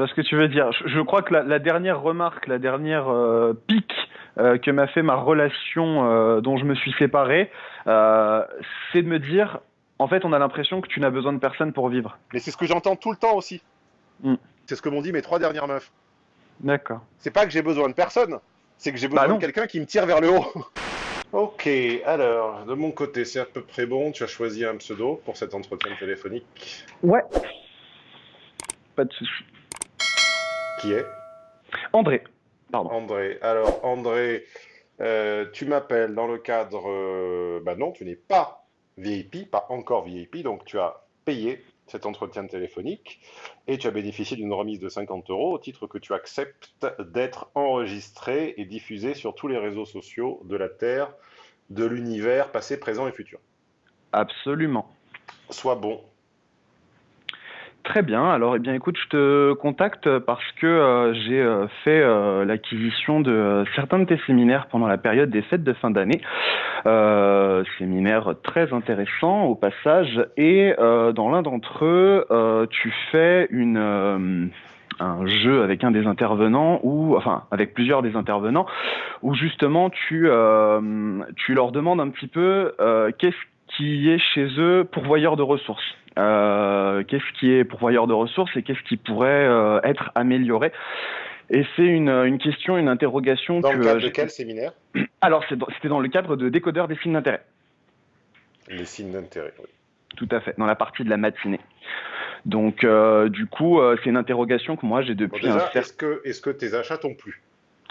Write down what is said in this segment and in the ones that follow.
vois ce que tu veux dire. Je, je crois que la, la, dernière remarque, la dernière euh, pique euh, que m'a fait ma relation euh, dont je me suis séparé, euh, c'est de me dire, en fait, on a l'impression que tu n'as besoin de personne pour vivre. Mais c'est ce que j'entends tout le temps aussi. Mm. C'est ce que m'ont dit mes trois dernières meufs. D'accord. C'est pas que j'ai besoin de personne, c'est que j'ai Bah besoin non. de quelqu'un qui me tire vers le haut. ok, alors, de mon côté, c'est à peu près bon. Tu as choisi un pseudo pour cet entretien téléphonique. Ouais. Pas de souci. Qui est André. Pardon. André. Alors, André, euh, tu m'appelles dans le cadre. euh, bah non, tu n'es pas VIP, pas encore VIP, donc tu as payé cet entretien téléphonique et tu as bénéficié d'une remise de 50 euros au titre que tu acceptes d'être enregistré et diffusé sur tous les réseaux sociaux de la Terre, de l'univers, passé, présent et futur. Absolument. Sois bon. Très bien. Alors, eh bien, écoute, je te contacte parce que euh, j'ai euh, fait euh, l'acquisition de certains de tes séminaires pendant la période des fêtes de fin d'année. Séminaires très intéressants au passage. Et dans l'un d'entre eux, tu fais une un jeu avec un des intervenants ou enfin avec plusieurs des intervenants où justement tu tu leur demandes un petit peu qu'est-ce qui est chez eux pourvoyeur de ressources. Euh, qu'est-ce qui est pourvoyeur de ressources et qu'est-ce qui pourrait euh, être amélioré? Et c'est une, une question, une interrogation Dans que le cadre de quel séminaire? Alors c'était dans le cadre de décodeur des signes d'intérêt. Les signes d'intérêt. oui. Tout à fait, dans la partie de la matinée. Donc euh, du coup, euh, c'est une interrogation que moi j'ai Bon, depuis un certain est-ce que, est que tes achats t'ont plu?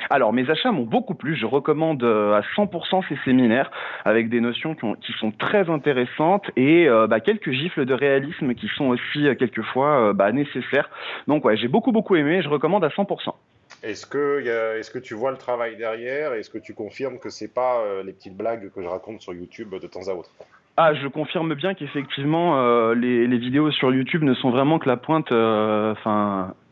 Alors, mes achats m'ont beaucoup plu. Je recommande euh, à 100% ces séminaires avec des notions qui, ont- qui sont très intéressantes et euh, bah, quelques gifles de réalisme qui sont aussi euh, quelquefois euh, bah, nécessaires. Donc, ouais, j'ai beaucoup, beaucoup aimé. Je recommande à 100%. Est-ce que, est-ce que tu vois le travail derrière Est-ce que tu confirmes que c'est pas euh, les petites blagues que je raconte sur YouTube de temps à autre? Ah, je confirme bien qu'effectivement, euh, les, les vidéos sur YouTube ne sont vraiment que la pointe euh,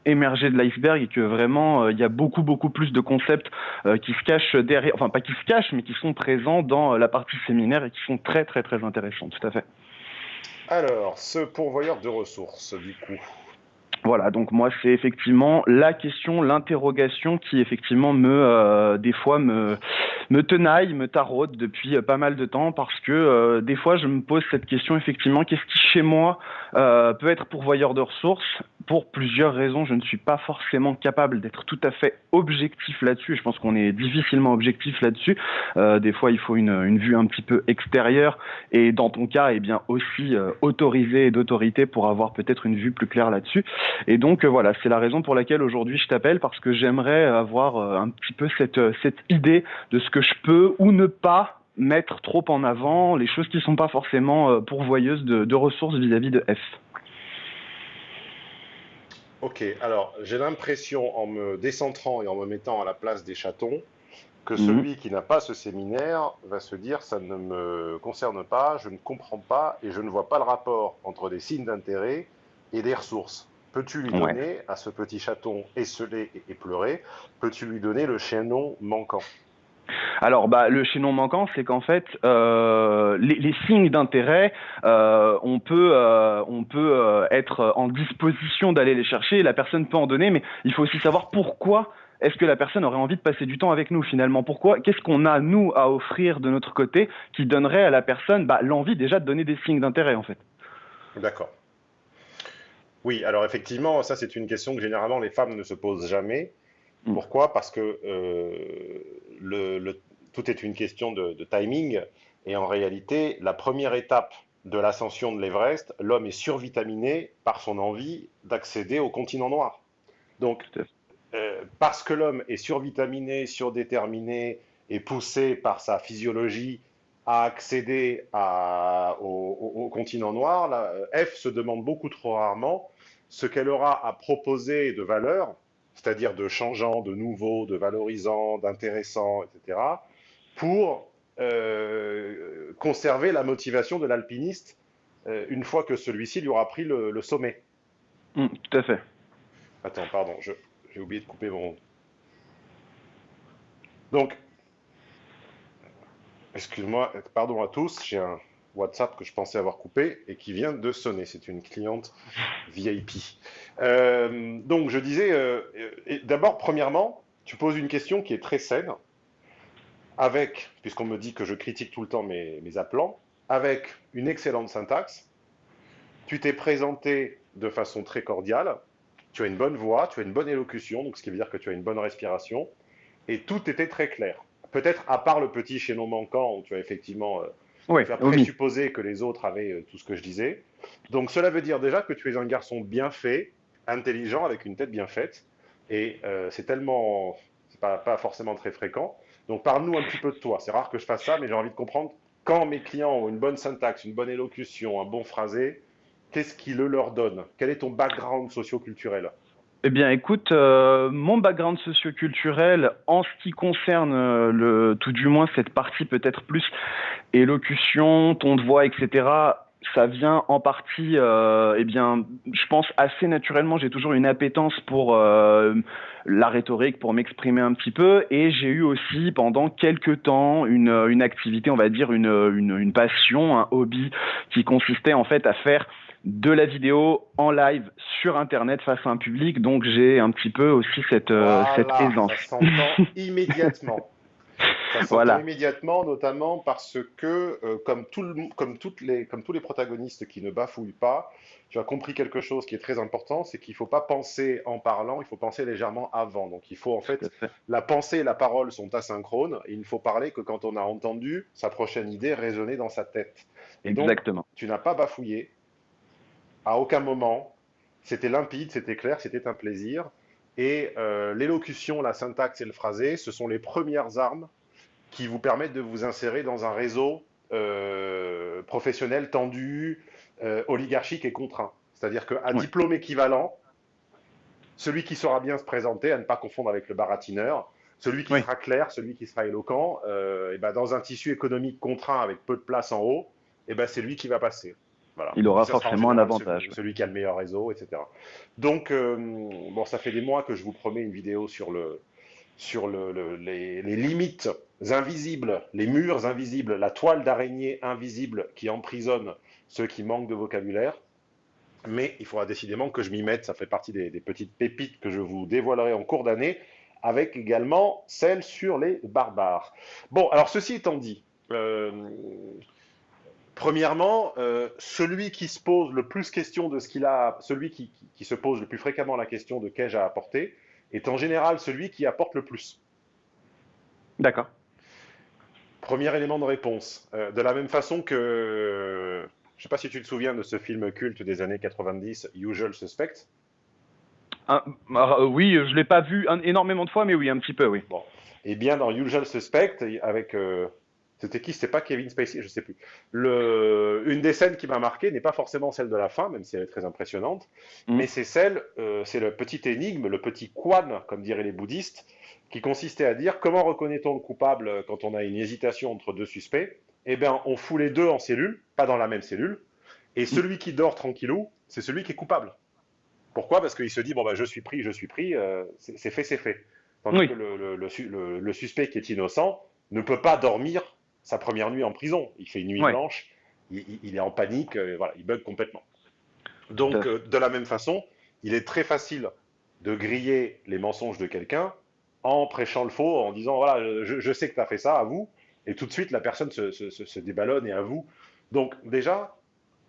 émergée de l'iceberg et que vraiment, euh, il y a beaucoup, beaucoup plus de concepts euh, qui se cachent derrière, enfin pas qui se cachent, mais qui sont présents dans euh, la partie séminaire et qui sont très, très, très intéressants, tout à fait. Alors, ce pourvoyeur de ressources, du coup. Voilà, donc moi c'est effectivement la question, l'interrogation qui effectivement me, euh, des fois me, me tenaille, me taraude depuis pas mal de temps parce que euh, des fois je me pose cette question effectivement, qu'est-ce qui chez moi euh, peut être pourvoyeur de ressources? Pour plusieurs raisons, je ne suis pas forcément capable d'être tout à fait objectif là-dessus. Je pense qu'on est difficilement objectif là-dessus. Euh, des fois il faut une, une vue un petit peu extérieure et dans ton cas, eh bien aussi euh, autorisé et d'autorité pour avoir peut-être une vue plus claire là-dessus. Et donc euh, voilà, c'est la raison pour laquelle aujourd'hui je t'appelle parce que j'aimerais avoir euh, un petit peu cette, euh, cette idée de ce que je peux ou ne pas mettre trop en avant, les choses qui sont pas forcément pourvoyeuses de, de ressources vis-à-vis de F. Ok, alors j'ai l'impression, en me décentrant et en me mettant à la place des chatons, que Mhm. celui qui n'a pas ce séminaire va se dire ça ne me concerne pas, je ne comprends pas et je ne vois pas le rapport entre des signes d'intérêt et des ressources. Peux-tu lui Ouais. donner à ce petit chaton esselé et éploré, peux-tu lui donner le chaînon manquant? Alors, bah, le chaînon manquant, c'est qu'en fait, euh, les, signes d'intérêt, on peut, euh, on peut euh, être en disposition d'aller les chercher. La personne peut en donner, mais il faut aussi savoir pourquoi. Est-ce que la personne aurait envie de passer du temps avec nous finalement Pourquoi Qu'est-ce qu'on a nous à offrir de notre côté qui donnerait à la personne bah, l'envie déjà de donner des signes d'intérêt en fait D'accord. Oui, alors effectivement, ça c'est une question que généralement les femmes ne se posent jamais. Mm. Pourquoi? Parce que euh, le, le- tout est une question de, de timing et en réalité, la première étape de l'ascension de l'Everest, l'homme est survitaminé par son envie d'accéder au continent noir. Donc, euh, parce que l'homme est survitaminé, surdéterminé et poussé par sa physiologie à accéder à- au, au- au continent noir, la, euh, F se demande beaucoup trop rarement ce qu'elle aura à proposer de valeur, c'est-à-dire de changeant, de nouveau, de valorisant, d'intéressant, etc., pour euh, conserver la motivation de l'alpiniste euh, une fois que celui-ci lui aura pris le, le sommet. Mm, Tout à fait. Attends, pardon, j'ai oublié de couper mon. Donc, excuse-moi, pardon à tous, j'ai un WhatsApp que je pensais avoir coupé et qui vient de sonner. C'est une cliente VIP. Euh, donc, je disais, euh, d'abord, premièrement, tu poses une question qui est très saine, avec, puisqu'on me dit que je critique tout le temps mes, mes avec une excellente syntaxe. Tu t'es présenté de façon très cordiale. Tu as une bonne voix, tu as une bonne élocution, donc ce qui veut dire que tu as une bonne respiration. Et tout était très clair. Peut-être à part le petit chaînon manquant où tu as effectivement euh, Oui, faire oui. présupposer que les autres avaient euh, tout ce que je disais. Donc cela veut dire déjà que tu es un garçon bien fait, intelligent, avec une tête bien faite. Et euh, c'est tellement, c'est pas, pas forcément très fréquent. Donc parle-nous un petit peu de toi. C'est rare que je fasse ça, mais j'ai envie de comprendre quand mes clients ont une bonne syntaxe, une bonne élocution, un bon phrasé, qu'est-ce qui le leur donne? Quel est ton background socio-culturel? Eh bien, écoute, euh, mon background socioculturel, en ce qui concerne euh, le, tout du moins cette partie peut-être plus élocution, ton de voix, etc. Ça vient en partie, euh, eh bien, je pense assez naturellement. J'ai toujours une appétence pour euh, la rhétorique, pour m'exprimer un petit peu, et j'ai eu aussi pendant quelques temps une, une activité, on va dire une, une, une passion, un hobby qui consistait en fait à faire de la vidéo en live sur internet face à un public donc j'ai un petit peu aussi cette, euh, cette Voilà, aisance ça s'entend immédiatement. Ça Voilà. immédiatement, notamment parce que, euh, comme, tout le mo- comme, toutes les, comme tous les protagonistes qui ne bafouillent pas, tu as compris quelque chose qui est très important, c'est qu'il ne faut pas penser en parlant, il faut penser légèrement avant. Donc il faut en fait, la pensée et la parole sont asynchrones, et il ne faut parler que quand on a entendu sa prochaine idée résonner dans sa tête. Et donc, exactement tu n'as pas bafouillé à aucun moment. C'était limpide, c'était clair, c'était un plaisir. Et euh, l'élocution, la syntaxe et le phrasé, ce sont les premières armes qui vous permettent de vous insérer dans un réseau euh, professionnel tendu, euh, oligarchique et contraint. C'est-à-dire qu'à Ouais. diplôme équivalent, celui qui saura bien se présenter, à ne pas confondre avec le baratineur, celui qui Oui. sera clair, celui qui sera éloquent, euh, et ben dans un tissu économique contraint avec peu de place en haut, et ben c'est lui qui va passer. Voilà. Il aura forcément un avantage. Celui, celui qui a le meilleur réseau, etc. Donc, euh, bon, ça fait des mois que je vous promets une vidéo sur, le, sur le, le- les, les limites invisibles, les murs invisibles, la toile d'araignée invisible qui emprisonne ceux qui manquent de vocabulaire. Mais il faudra décidément que je m'y mette. Ça fait partie des, des petites pépites que je vous dévoilerai en cours d'année, avec également celle sur les barbares. Bon, alors ceci étant dit, euh, Premièrement, euh, celui qui se pose le plus question de ce qu'il a, celui qui, qui- qui se pose le plus fréquemment la question de qu'ai-je à apporter, est en général celui qui apporte le plus. d'accord Premier élément de réponse. Euh, de la même façon que, je ne sais pas si tu te souviens de ce film culte des années 90, Usual Suspect. Ah, ah, oui je l'ai pas vu un- énormément de fois mais oui un petit peu oui Eh bien, dans Usual Suspect, avec. C'était qui? C'était pas Kevin Spacey Je sais plus. Le, une des scènes qui m'a marqué n'est pas forcément celle de la fin, même si elle est très impressionnante, Mhm. mais c'est celle, euh, c'est le petit énigme, le petit quan, comme diraient les bouddhistes, qui consistait à dire comment reconnaît-on le coupable quand on a une hésitation entre deux suspects? Eh bien, on fout les deux en cellule, pas dans la même cellule, et celui qui dort tranquillou, c'est celui qui est coupable. Pourquoi? Parce qu'il se dit bon bah je suis pris, je suis pris, euh, c'est fait, c'est fait. Tandis Oui. que le, le- le su- le- le suspect qui est innocent ne peut pas dormir sa première nuit en prison. Il fait une nuit Ouais. blanche, il, est en panique, euh, voilà, il bug complètement. Donc, euh, de la même façon, il est très facile de griller les mensonges de quelqu'un en prêchant le faux, en disant voilà, je, je sais que tu as fait ça, à vous, et tout de suite la personne se, se- se- se déballonne et à vous. Donc, déjà,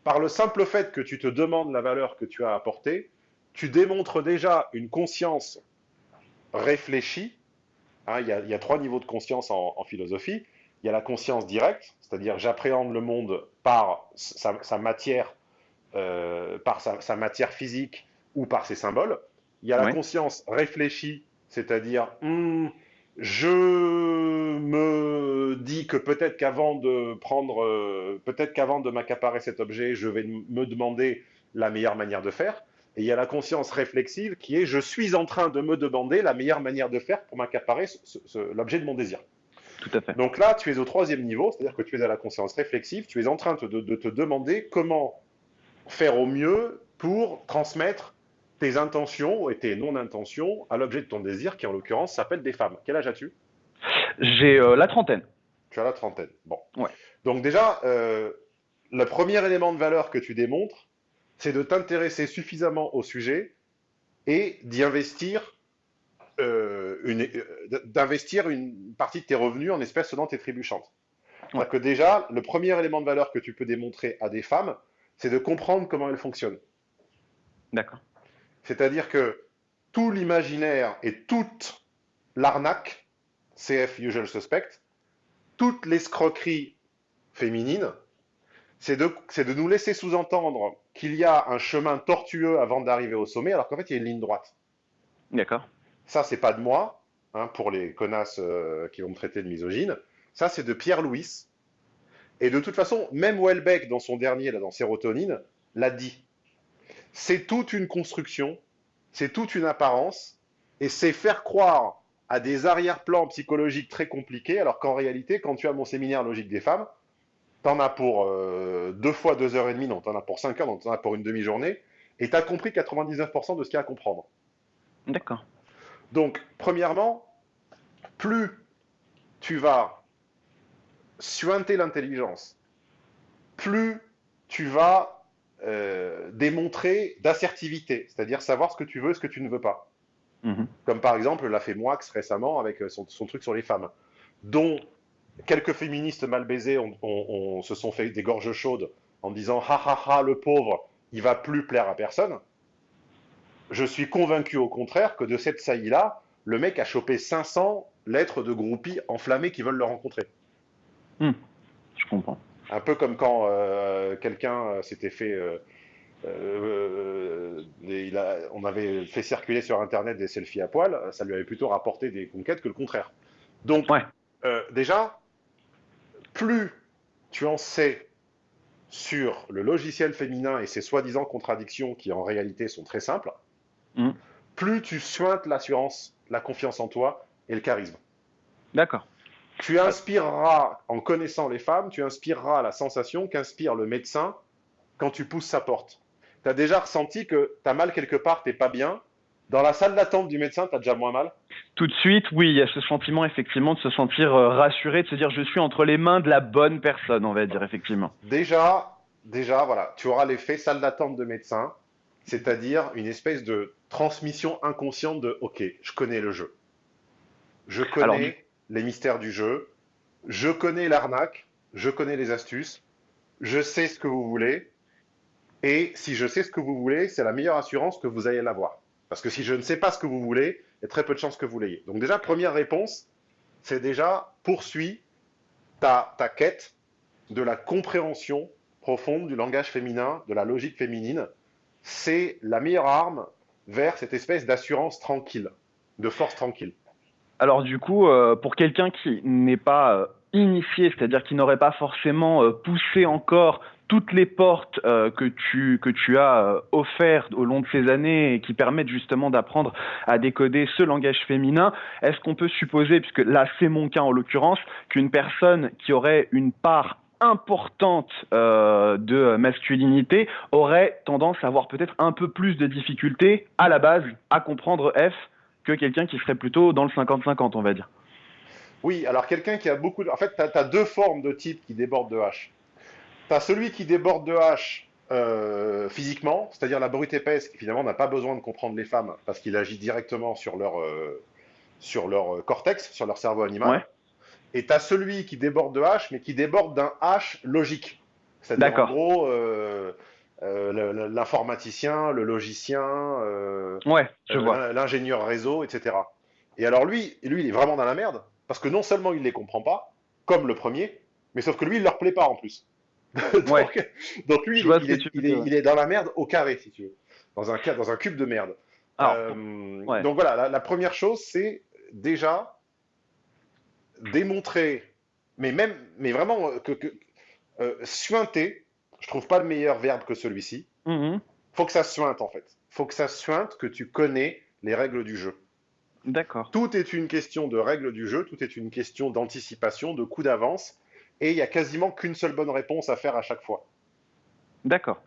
par le simple fait que tu te demandes la valeur que tu as apportée, tu démontres déjà une conscience réfléchie. Hein, il, y a, il y a trois niveaux de conscience en, en philosophie. Il y a la conscience directe, c'est-à-dire j'appréhende le monde par sa, sa matière, euh, par sa, sa matière physique ou par ses symboles. Il y a la conscience réfléchie, c'est-à-dire hmm, je me dis que peut-être qu'avant de prendre, euh, peut-être qu'avant de m'accaparer cet objet, je vais me demander la meilleure manière de faire. Et il y a la conscience réflexive qui est je suis en train de me demander la meilleure manière de faire pour m'accaparer l'objet de mon désir. Tout à fait Donc là, tu es au troisième niveau, c'est-à-dire que tu es à la conscience réflexive, tu es en train de, de te demander comment faire au mieux pour transmettre tes intentions et tes non-intentions à l'objet de ton désir, qui en l'occurrence s'appelle des femmes. Quel âge as-tu? J'ai euh, la trentaine Tu as la trentaine. Bon. Ouais. Donc déjà, euh, le premier élément de valeur que tu démontres, c'est de t'intéresser suffisamment au sujet et d'y investir d'investir une partie de tes revenus en espèces sonnantes et trébuchantes. Ouais. Que déjà, le premier élément de valeur que tu peux démontrer à des femmes, c'est de comprendre comment elles fonctionnent. D'accord. C'est-à-dire que tout l'imaginaire et toute l'arnaque, CF usual suspect, toute l'escroquerie féminine, c'est de, c'est de nous laisser sous-entendre qu'il y a un chemin tortueux avant d'arriver au sommet, alors qu'en fait, il y a une ligne droite. D'accord. Ça, c'est pas de moi, hein, pour les connasses euh, qui vont me traiter de misogyne. Ça, c'est de Pierre Louis. Et de toute façon, même Welbeck, dans son dernier, là, dans Sérotonine, l'a dit. C'est toute une construction, c'est toute une apparence, et c'est faire croire à des arrière-plans psychologiques très compliqués, alors qu'en réalité, quand tu as mon séminaire logique des femmes, t'en as pour euh, deux fois deux heures et demie, non, t'en as pour cinq heures, non, t'en as pour une demi-journée, et t'as compris 99% de ce qu'il y a à comprendre. D'accord. Donc, premièrement, plus tu vas suinter l'intelligence, plus tu vas euh, démontrer d'assertivité, c'est-à-dire savoir ce que tu veux, ce que tu ne veux pas. Mhm. Comme par exemple l'a fait Moix récemment avec son, son truc sur les femmes, dont quelques féministes mal baisées se sont fait des gorges chaudes en disant ha ha ha le pauvre, il va plus plaire à personne. Je suis convaincu au contraire que de cette saillie-là, le mec a chopé 500 lettres de groupies enflammées qui veulent le rencontrer. Je comprends. Un peu comme quand euh, quelqu'un euh, s'était fait. euh, euh, des- il a- on avait fait circuler sur Internet des selfies à poil, ça lui avait plutôt rapporté des conquêtes que le contraire. Donc, Ouais. déjà, plus tu en sais sur le logiciel féminin et ses soi-disant contradictions qui en réalité sont très simples, Mhm. plus tu suintes l'assurance, la confiance en toi et le charisme. D'accord. Tu inspireras, en connaissant les femmes, tu inspireras la sensation qu'inspire le médecin quand tu pousses sa porte. Tu as déjà ressenti que tu as mal quelque part, t'es pas bien. Dans la salle d'attente du médecin, tu as déjà moins mal? Tout de suite, oui, il y a ce sentiment effectivement de se sentir euh, rassuré, de se dire je suis entre les mains de la bonne personne, on va dire effectivement. Déjà, déjà, voilà, tu auras l'effet salle d'attente de médecin, c'est-à-dire une espèce de transmission inconsciente de OK, je connais le jeu. Je connais Alors, les mystères du jeu, je connais l'arnaque, je connais les astuces, je sais ce que vous voulez, et si je sais ce que vous voulez, c'est la meilleure assurance que vous allez l'avoir. Parce que si je ne sais pas ce que vous voulez, il y a très peu de chances que vous l'ayez. Donc déjà, première réponse, c'est déjà poursuis ta, ta quête de la compréhension profonde du langage féminin, de la logique féminine. C'est la meilleure arme vers cette espèce d'assurance tranquille, de force tranquille. Alors du coup, euh, pour quelqu'un qui n'est pas euh, initié, c'est-à-dire qui n'aurait pas forcément euh, poussé encore toutes les portes que tu que tu as offertes au long de ces années et qui permettent justement d'apprendre à décoder ce langage féminin, est-ce qu'on peut supposer, puisque là c'est mon cas en l'occurrence, qu'une personne qui aurait une part importante euh, de masculinité aurait tendance à avoir peut-être un peu plus de difficultés à la base à comprendre F que quelqu'un qui serait plutôt dans le 50-50, on va dire. Oui, alors quelqu'un qui a beaucoup de... En fait, tu as, deux formes de type qui débordent de H. Tu as celui qui déborde de H euh, physiquement, c'est-à-dire la brute épaisse, qui finalement n'a pas besoin de comprendre les femmes parce qu'il agit directement sur leur, euh, sur leur cortex, sur leur cerveau animal. Ouais. Et tu as celui qui déborde de H, mais qui déborde d'un H logique. C'est-à-dire en gros euh, euh, l'informaticien, le logicien, euh, Ouais, l'ingénieur réseau, etc. Et alors lui, lui, il est vraiment dans la merde, parce que non seulement il les comprend pas, comme le premier, mais sauf que lui, il leur plaît pas en plus. donc, Ouais. donc lui, il, est- il il il dans la merde au carré, si tu veux, dans un, ca- dans un cube de merde. Alors, ouais. Donc voilà, la, la première chose, c'est déjà démontrer, mais même, mais vraiment euh, que, que euh, suinter. Je trouve pas de meilleur verbe que celui-ci mhm, faut que ça suinte en fait. faut que ça suinte que tu connais les règles du jeu. d'accord. Tout est une question de règles du jeu, tout est une question d'anticipation, de coup d'avance, et il n'y a quasiment qu'une seule bonne réponse à faire à chaque fois. D'accord.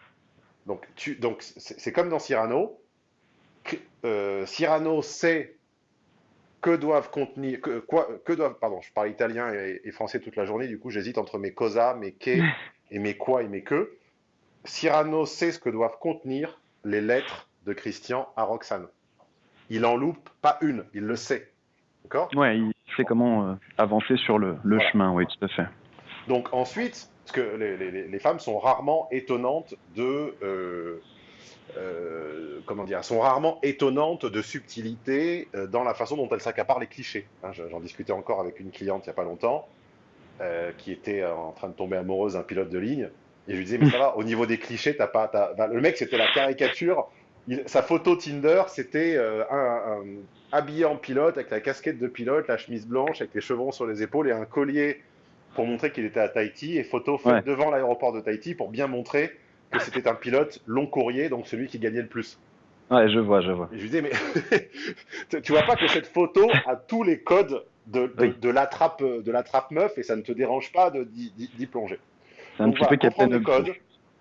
Donc, tu, donc c'est c'est comme dans Cyrano. Euh, Cyrano sait que doivent contenir, que, quoi, que doivent, pardon, je parle italien et, et français toute la journée, du coup j'hésite entre mes cosa, mes que mais quoi et mais que, Cyrano sait ce que doivent contenir les lettres de Christian à Roxane. Il en loupe pas une, il le sait. D'accord? Ouais, il sait comment euh, avancer sur le, chemin, oui, tout à fait. Donc ensuite, parce que les, femmes sont rarement étonnantes de... Euh, euh, comment dire, sont rarement étonnantes de subtilité dans la façon dont elles s'accaparent les clichés. Hein, j'en discutais encore avec une cliente il n'y a pas longtemps, qui était en train de tomber amoureuse d'un pilote de ligne. Et je lui disais, mais ça va, au niveau des clichés, t'as pas. le mec, c'était la caricature. sa photo Tinder, c'était un, habillé en pilote, avec la casquette de pilote, la chemise blanche, avec les chevrons sur les épaules et un collier pour montrer qu'il était à Tahiti, et photo faite devant l'aéroport de Tahiti pour bien montrer que c'était un pilote long courrier, donc celui qui gagnait le plus. Ouais, je vois, je vois. je lui disais, mais tu vois pas que cette photo a tous les codes de, de, de l'attrape meuf et ça ne te dérange pas d'y plonger. C'est un petit peu Captain les codes,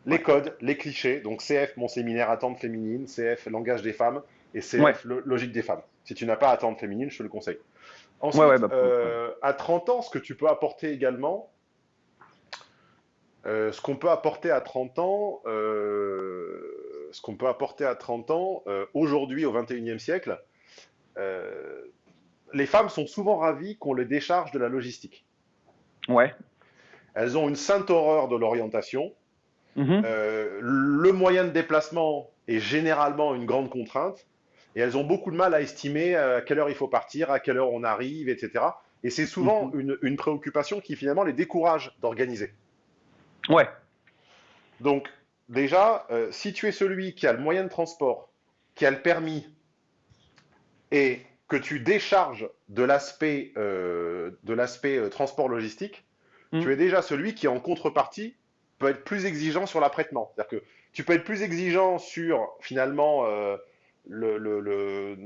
les codes, les clichés. Donc CF, mon séminaire attente féminine, CF, langage des femmes, et CF, logique des femmes. Si tu n'as pas attente féminine, je te le conseille. Ensuite, bah, euh, à 30 ans, ce que tu peux apporter également, euh, ce qu'on peut apporter à 30 ans, euh, ce qu'on peut apporter à 30 ans, aujourd'hui au 21e siècle, les femmes sont souvent ravies qu'on les décharge de la logistique. Ouais. Elles ont une sainte horreur de l'orientation. Mhm. le moyen de déplacement est généralement une grande contrainte et elles ont beaucoup de mal à estimer euh, à quelle heure il faut partir, à quelle heure on arrive, etc. Et c'est souvent mhm. une, préoccupation qui finalement les décourage d'organiser. Ouais. Donc déjà, euh, si tu es celui qui a le moyen de transport, qui a le permis, et que tu décharges de l'aspect euh, l'aspect transport logistique, mhm. tu es déjà celui qui en contrepartie peut être plus exigeant sur l'apprêtement. C'est-à-dire que tu peux être plus exigeant sur finalement le,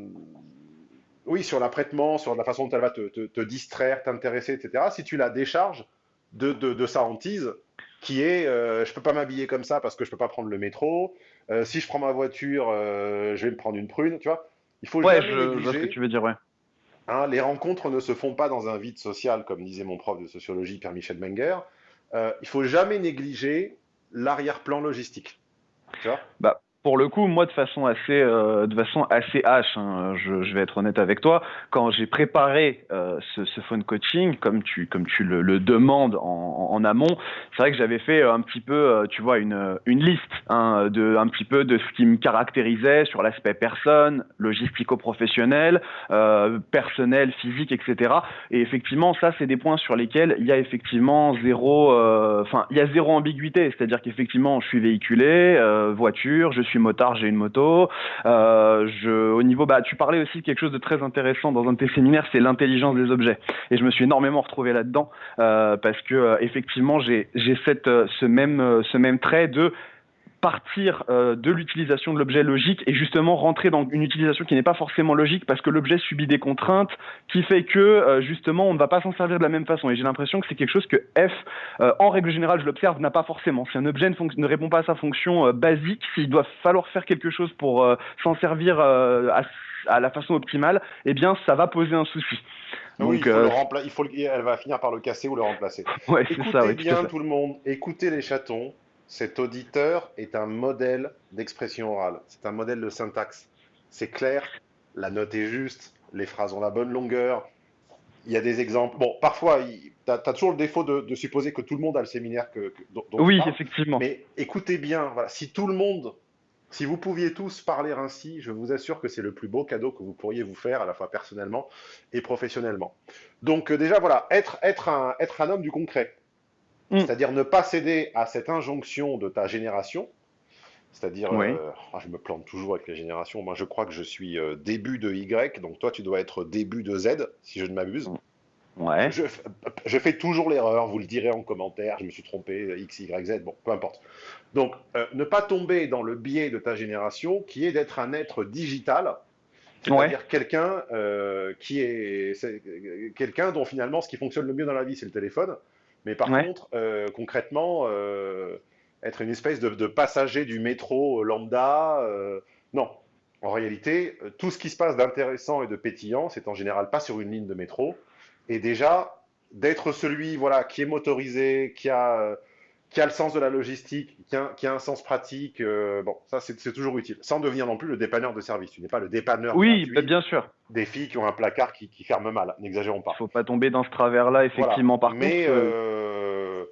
oui, sur l'apprêtement, sur la façon dont elle va te, distraire, t'intéresser, etc., si tu la décharges de, de, sa hantise, qui est euh, je peux pas m'habiller comme ça parce que je peux pas prendre le métro, euh, si je prends ma voiture, euh, je vais me prendre une prune, tu vois. Il faut ouais, je, vois ce que tu veux dire, ouais. Hein, les rencontres ne se font pas dans un vide social, comme disait mon prof de sociologie, Pierre-Michel Menger. il faut jamais négliger l'arrière-plan logistique. Tu vois bah, pour le coup, moi, de façon assez, euh, de façon assez hache, hein, je, je, vais être honnête avec toi, quand j'ai préparé euh, ce, ce, phone coaching, comme tu, comme tu le, le demandes en, en amont, c'est vrai que j'avais fait un petit peu, euh, tu vois, une, une liste, hein, de, un petit peu de ce qui me caractérisait sur l'aspect personne, logistico-professionnel, euh, personnel, physique, etc. Et effectivement, ça, c'est des points sur lesquels il y a effectivement zéro, euh, enfin, il y a zéro ambiguïté, c'est-à-dire qu'effectivement, je suis véhiculé, voiture, je suis motard, j'ai une moto. Euh, je, au niveau, bah, tu parlais aussi de quelque chose de très intéressant dans un de tes séminaires, c'est l'intelligence des objets. Et je me suis énormément retrouvé là-dedans euh, parce que euh, effectivement, j'ai cette ce même ce même trait de partir euh, de l'utilisation de l'objet logique et justement rentrer dans une utilisation qui n'est pas forcément logique parce que l'objet subit des contraintes qui fait que euh, justement on ne va pas s'en servir de la même façon. Et j'ai l'impression que c'est quelque chose que F euh, en règle générale je l'observe n'a pas forcément. Si un objet ne, ne répond pas à sa fonction basique s'il doit falloir faire quelque chose pour s'en servir à, à, la façon optimale eh bien ça va poser un souci. Oui, il faut le il faut elle va finir par le casser ou le remplacer. Ouais, écoutez ça, bien tout, tout le monde, écoutez les chatons, cet auditeur est un modèle d'expression orale, c'est un modèle de syntaxe. C'est clair, la note est juste, les phrases ont la bonne longueur. Il y a des exemples. Bon, parfois, tu as, toujours le défaut de, supposer que tout le monde a le séminaire que, dont, Oui, effectivement. Mais écoutez bien, voilà, si tout le monde, si vous pouviez tous parler ainsi, je vous assure que c'est le plus beau cadeau que vous pourriez vous faire, à la fois personnellement et professionnellement. Donc euh, déjà, voilà, être, être, un, être un homme du concret. Mm. C'est-à-dire ne pas céder à cette injonction de ta génération. C'est-à-dire, euh, ah, je me plante toujours avec les générations. Moi, je crois que je suis euh, début de Y, donc toi, tu dois être début de Z, si je ne m'abuse. Ouais. Je, fais toujours l'erreur, vous le direz en commentaire, je me suis trompé, X, Y, Z, bon, peu importe. Donc, euh, ne pas tomber dans le biais de ta génération, qui est d'être un être digital, c'est-à-dire quelqu'un qui est quelqu'un dont finalement ce qui fonctionne le mieux dans la vie, c'est le téléphone. Mais par contre, euh, concrètement, euh, être une espèce de, passager du métro lambda, euh, non. En réalité, tout ce qui se passe d'intéressant et de pétillant, c'est en général pas sur une ligne de métro. Et déjà, d'être celui voilà, qui est motorisé, qui a, qui a le sens de la logistique, qui a, qui a un sens pratique, bon, ça c'est toujours utile. Sans devenir non plus le dépanneur de service. Tu n'es pas le dépanneur Oui, bah, bien sûr. Des filles qui ont un placard qui, qui ferme mal. N'exagérons pas. Il faut pas tomber dans ce travers-là, effectivement. Par Mais, contre, euh, euh,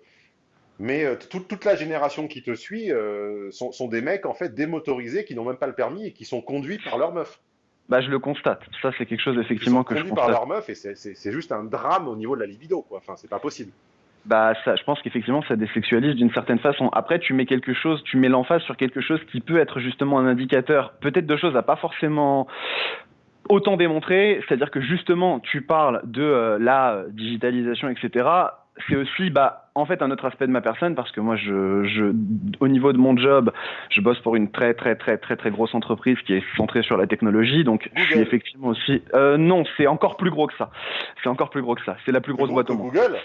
mais euh, toute, toute la génération qui te suit euh, sont, sont des mecs en fait démotorisés qui n'ont même pas le permis et qui sont conduits par leur meuf. bah, je le constate. Ça, c'est quelque chose, effectivement, que je conduits par constate. leur meuf et c'est juste un drame au niveau de la libido, quoi. Enfin, c'est pas possible. Bah, ça, je pense qu'effectivement, ça désexualise d'une certaine façon. Après, tu mets quelque chose, tu mets l'emphase sur quelque chose qui peut être justement un indicateur, peut-être de choses à pas forcément autant démontrer. C'est-à-dire que justement, tu parles de euh, la digitalisation, etc. C'est aussi, bah, en fait, un autre aspect de ma personne parce que moi, je, je, au niveau de mon job, je bosse pour une très, très, très, très, très grosse entreprise qui est centrée sur la technologie. Donc, je suis effectivement aussi. Euh, non, c'est encore plus gros que ça. C'est encore plus gros que ça. C'est la plus grosse Plus boîte au monde. Google,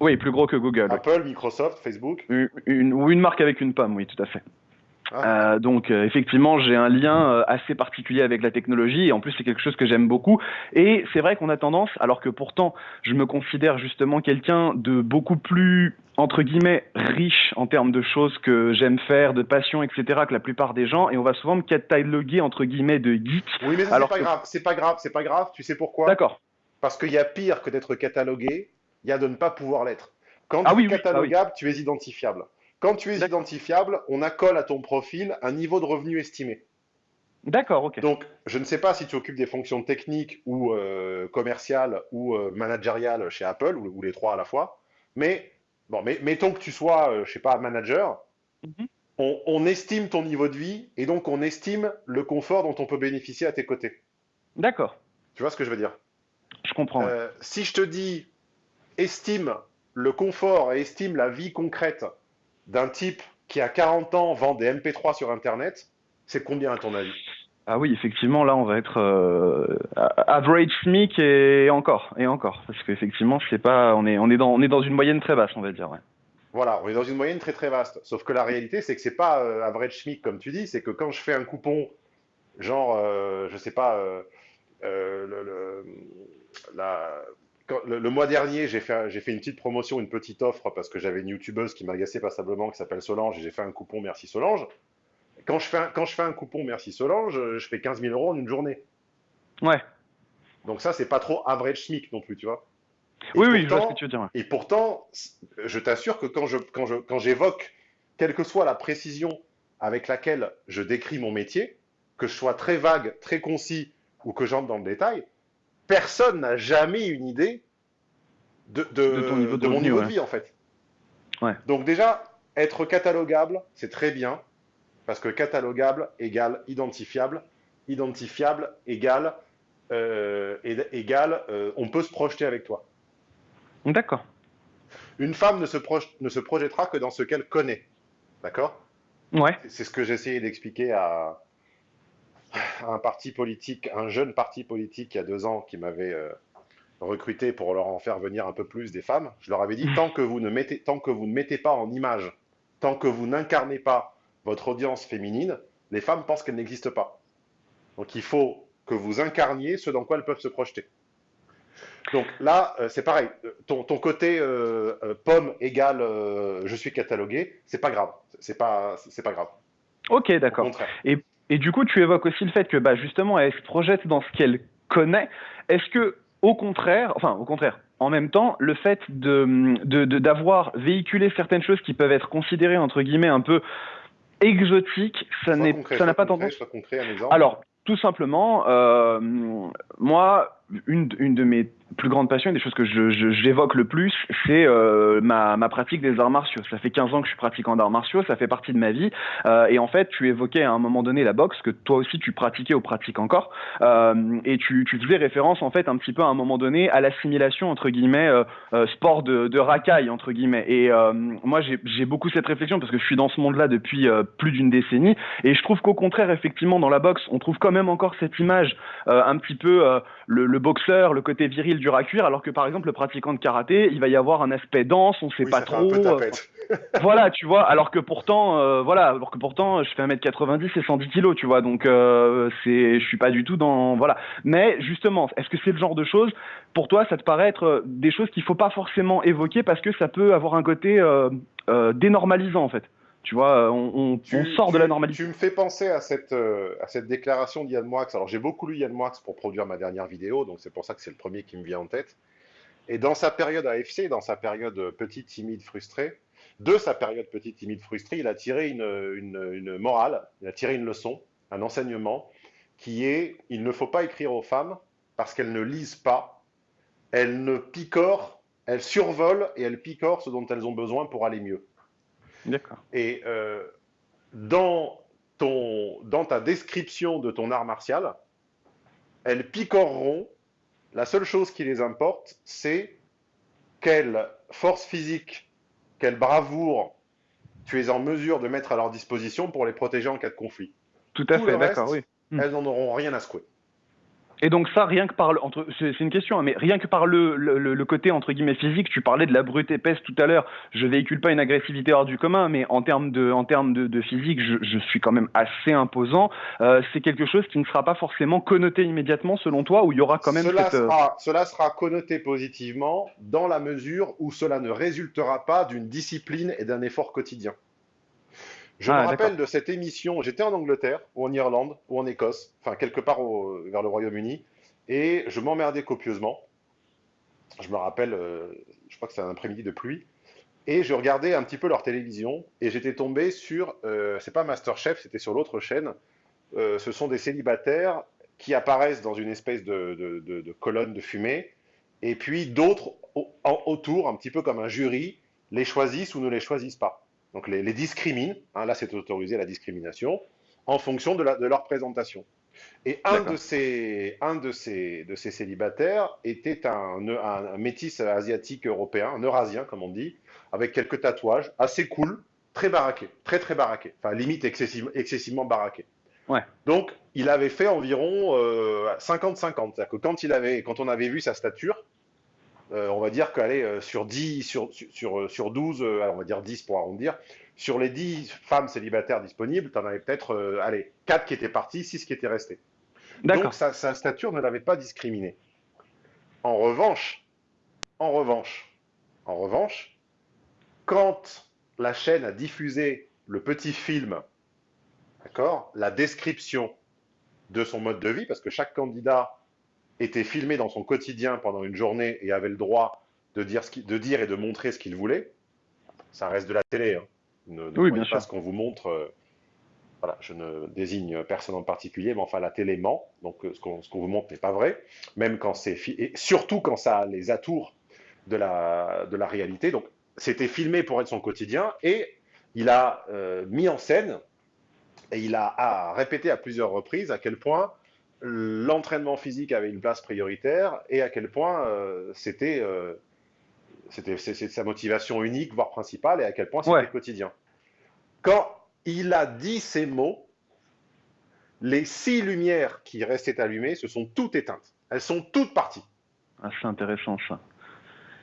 Oui, plus gros que Google. Apple, Microsoft, Facebook? Une, une- ou une marque avec une pomme, oui, tout à fait. Ah. Euh, donc euh, effectivement, j'ai un lien euh, assez particulier avec la technologie et en plus c'est quelque chose que j'aime beaucoup. Et c'est vrai qu'on a tendance, alors que pourtant je me considère justement quelqu'un de beaucoup plus entre guillemets riche en termes de choses que j'aime faire, de passion, etc. que la plupart des gens, et on va souvent me cataloguer entre guillemets de geek. Oui, mais c'est pas que- grave. C'est pas grave. C'est pas grave. Tu sais pourquoi? D'accord. Parce qu'il y a pire que d'être catalogué. Il y a de ne pas pouvoir l'être. Quand Ah tu oui, es ah oui. catalogable, tu es identifiable. Quand tu es identifiable, on accole à ton profil un niveau de revenu estimé. D'accord, ok. Donc, je ne sais pas si tu occupes des fonctions techniques ou euh, commerciales ou euh, managériales chez Apple, ou, ou les trois à la fois, mais bon, mais, mettons que tu sois, euh, je sais pas, manager, Mhm. on, on estime ton niveau de vie et donc on estime le confort dont on peut bénéficier à tes côtés. D'accord. Tu vois ce que je veux dire? Je comprends. ouais. Euh, si je te dis estime le confort et estime la vie concrète d'un type qui a 40 ans vend des MP3 sur Internet, c'est combien à ton avis? Ah oui, effectivement, là, on va être euh, average SMIC et encore, et encore, parce qu'effectivement, c'est pas, on est, on est dans, on est dans une moyenne très basse, on va dire. Ouais. Voilà, on est dans une moyenne très très vaste. Sauf que la réalité, c'est que c'est pas euh, average SMIC comme tu dis, c'est que quand je fais un coupon, genre, euh, je sais pas, euh, le, le- la- quand- le- le mois dernier, j'ai fait, un- j'ai fait une petite promotion, une petite offre parce que j'avais une youtubeuse qui m'agaçait passablement qui s'appelle Solange et j'ai fait un coupon Merci Solange. Quand je fais un, quand je fais un coupon Merci Solange, je fais 15 000 euros en une journée. Ouais. Donc ça, c'est pas trop average SMIC non plus, tu vois. Et Oui, oui, je vois ce que tu veux dire. ouais. et pourtant, je t'assure que quand je, quand je, quand j'évoque, quelle que soit la précision avec laquelle je décris mon métier, que je sois très vague, très concis ou que j'entre dans le détail, personne n'a jamais une idée de, de, De ton niveau de mon niveau ouais. de vie en fait. Ouais. Donc déjà, être catalogable, c'est très bien, parce que catalogable égale identifiable, identifiable égale, euh, égale euh, on peut se projeter avec toi. D'accord. Une femme ne se, proj- ne se projettera que dans ce qu'elle connaît. D'accord? Ouais. C'est ce que j'ai essayé d'expliquer à un parti politique, un jeune parti politique il y a deux ans qui m'avait euh, recruté pour leur en faire venir un peu plus des femmes. Je leur avais dit tant que vous ne mettez, tant que vous ne mettez pas en image, tant que vous n'incarnez pas votre audience féminine, les femmes pensent qu'elles n'existent pas. Donc il faut que vous incarniez ce dans quoi elles peuvent se projeter. Donc là, euh, c'est pareil. Ton, ton côté euh, pomme égale je suis catalogué, c'est pas grave. C'est pas, c'est pas grave. Ok, d'accord. contraire. Et du coup, tu évoques aussi le fait que, bah, justement, elle se projette dans ce qu'elle connaît. Est-ce que, au contraire, enfin, au contraire, en même temps, le fait de de- de- d'avoir véhiculé certaines choses qui peuvent être considérées entre guillemets un peu exotiques, ça n'est, ça n'a pas concret, tendance. concret. Alors, tout simplement, euh, moi, une, une de mes plus grandes passions, des choses que j'évoque le plus, c'est euh, ma, ma pratique des arts martiaux. Ça fait 15 ans que je suis pratiquant d'arts martiaux, ça fait partie de ma vie. Euh, et en fait, tu évoquais à un moment donné la boxe, que toi aussi tu pratiquais ou pratiques encore. Euh, et tu, tu faisais référence, en fait, un petit peu à un moment donné à l'assimilation, entre guillemets, euh, euh, sport de, de racaille, entre guillemets. Et euh, moi, j'ai, beaucoup cette réflexion parce que je suis dans ce monde-là depuis plus d'une décennie. Et je trouve qu'au contraire, effectivement, dans la boxe, on trouve quand même encore cette image un petit peu le, le boxeur, le côté viril dur à cuire, alors que par exemple, le pratiquant de karaté, il va y avoir un aspect dense, on sait Oui, pas trop. voilà, tu vois, alors que pourtant, euh, voilà, alors que pourtant, je fais 1m90 et 110 kg, tu vois, donc euh, c'est, je suis pas du tout dans, voilà. Mais justement, est-ce que c'est le genre de choses, pour toi, ça te paraît être euh, des choses qu'il faut pas forcément évoquer parce que ça peut avoir un côté euh, euh, dénormalisant, en fait? Tu vois, on, on, tu, on sort tu, de la normalité. Tu me fais penser à cette, euh, à cette déclaration d'Yann Moix. Alors, j'ai beaucoup lu Yann Moix pour produire ma dernière vidéo, donc c'est pour ça que c'est le premier qui me vient en tête. Et dans sa période AFC, dans sa période petite, timide, frustrée, de sa période petite, timide, frustrée, il a tiré une, une, une, morale, il a tiré une leçon, un enseignement, qui est il ne faut pas écrire aux femmes parce qu'elles ne lisent pas, elles ne picorent, elles survolent et elles picorent ce dont elles ont besoin pour aller mieux. D'accord. Et euh, dans, ton, dans ta description de ton art martial, elles picoreront. La seule chose qui les importe, c'est quelle force physique, quelle bravoure tu es en mesure de mettre à leur disposition pour les protéger en cas de conflit. Tout à Tout fait, d'accord, oui. Elles n'en auront rien à secouer. Et donc ça, rien que par le, entre, c'est une question, hein, mais rien que par le, le, le, côté entre guillemets physique, tu parlais de la brute épaisse tout à l'heure. Je véhicule pas une agressivité hors du commun, mais en termes de, en termes de, de physique, je, je, suis quand même assez imposant. Euh, c'est quelque chose qui ne sera pas forcément connoté immédiatement, selon toi, ou il y aura quand même cela cette... Sera, cela sera connoté positivement dans la mesure où cela ne résultera pas d'une discipline et d'un effort quotidien. Je ah, me rappelle de cette émission, j'étais en Angleterre, ou en Irlande, ou en Écosse, enfin quelque part au, vers le Royaume-Uni, et je m'emmerdais copieusement. Je me rappelle, euh, je crois que c'était un après-midi de pluie, et je regardais un petit peu leur télévision, et j'étais tombé sur, euh, c'est pas Masterchef, c'était sur l'autre chaîne, euh, ce sont des célibataires qui apparaissent dans une espèce de, de, de, de colonne de fumée, et puis d'autres autour, un petit peu comme un jury, les choisissent ou ne les choisissent pas donc les, les discriminent, hein, là c'est autorisé la discrimination, en fonction de, la, de leur présentation. Et un de ces, un de ces, de ces célibataires était un, un, un, métis asiatique européen, un eurasien comme on dit, avec quelques tatouages, assez cool, très baraqué, très très baraqué, enfin limite excessive, excessivement baraqué. Ouais. Donc il avait fait environ 50-50, euh, c'est-à-dire que quand, il avait, quand on avait vu sa stature, euh, on va dire qu'elle euh, sur 10, sur, sur, sur 12, euh, on va dire 10 pour arrondir, sur les 10 femmes célibataires disponibles, tu en avais peut-être, allez, 4 qui étaient parties, 6 qui étaient restées. Donc sa, sa stature ne l'avait pas discriminé. En revanche, en revanche, en revanche, quand la chaîne a diffusé le petit film, d'accord, la description de son mode de vie, parce que chaque candidat était filmé dans son quotidien pendant une journée et avait le droit de dire, ce de dire et de montrer ce qu'il voulait, ça reste de la télé. Hein. Ne, ne oui, bien sûr. ce qu'on vous montre. Euh, voilà, je ne désigne personne en particulier, mais enfin la télé ment, donc euh, ce qu'on qu vous montre n'est pas vrai, même quand c'est et surtout quand ça a les atours de la, de la réalité. Donc c'était filmé pour être son quotidien et il a euh, mis en scène et il a, a, répété à plusieurs reprises à quel point l'entraînement physique avait une place prioritaire et à quel point euh, c'était euh, sa motivation unique, voire principale, et à quel point c'était ouais. quotidien. Quand il a dit ces mots, les six lumières qui restaient allumées se sont toutes éteintes. Elles sont toutes parties. Ah, c'est intéressant ça.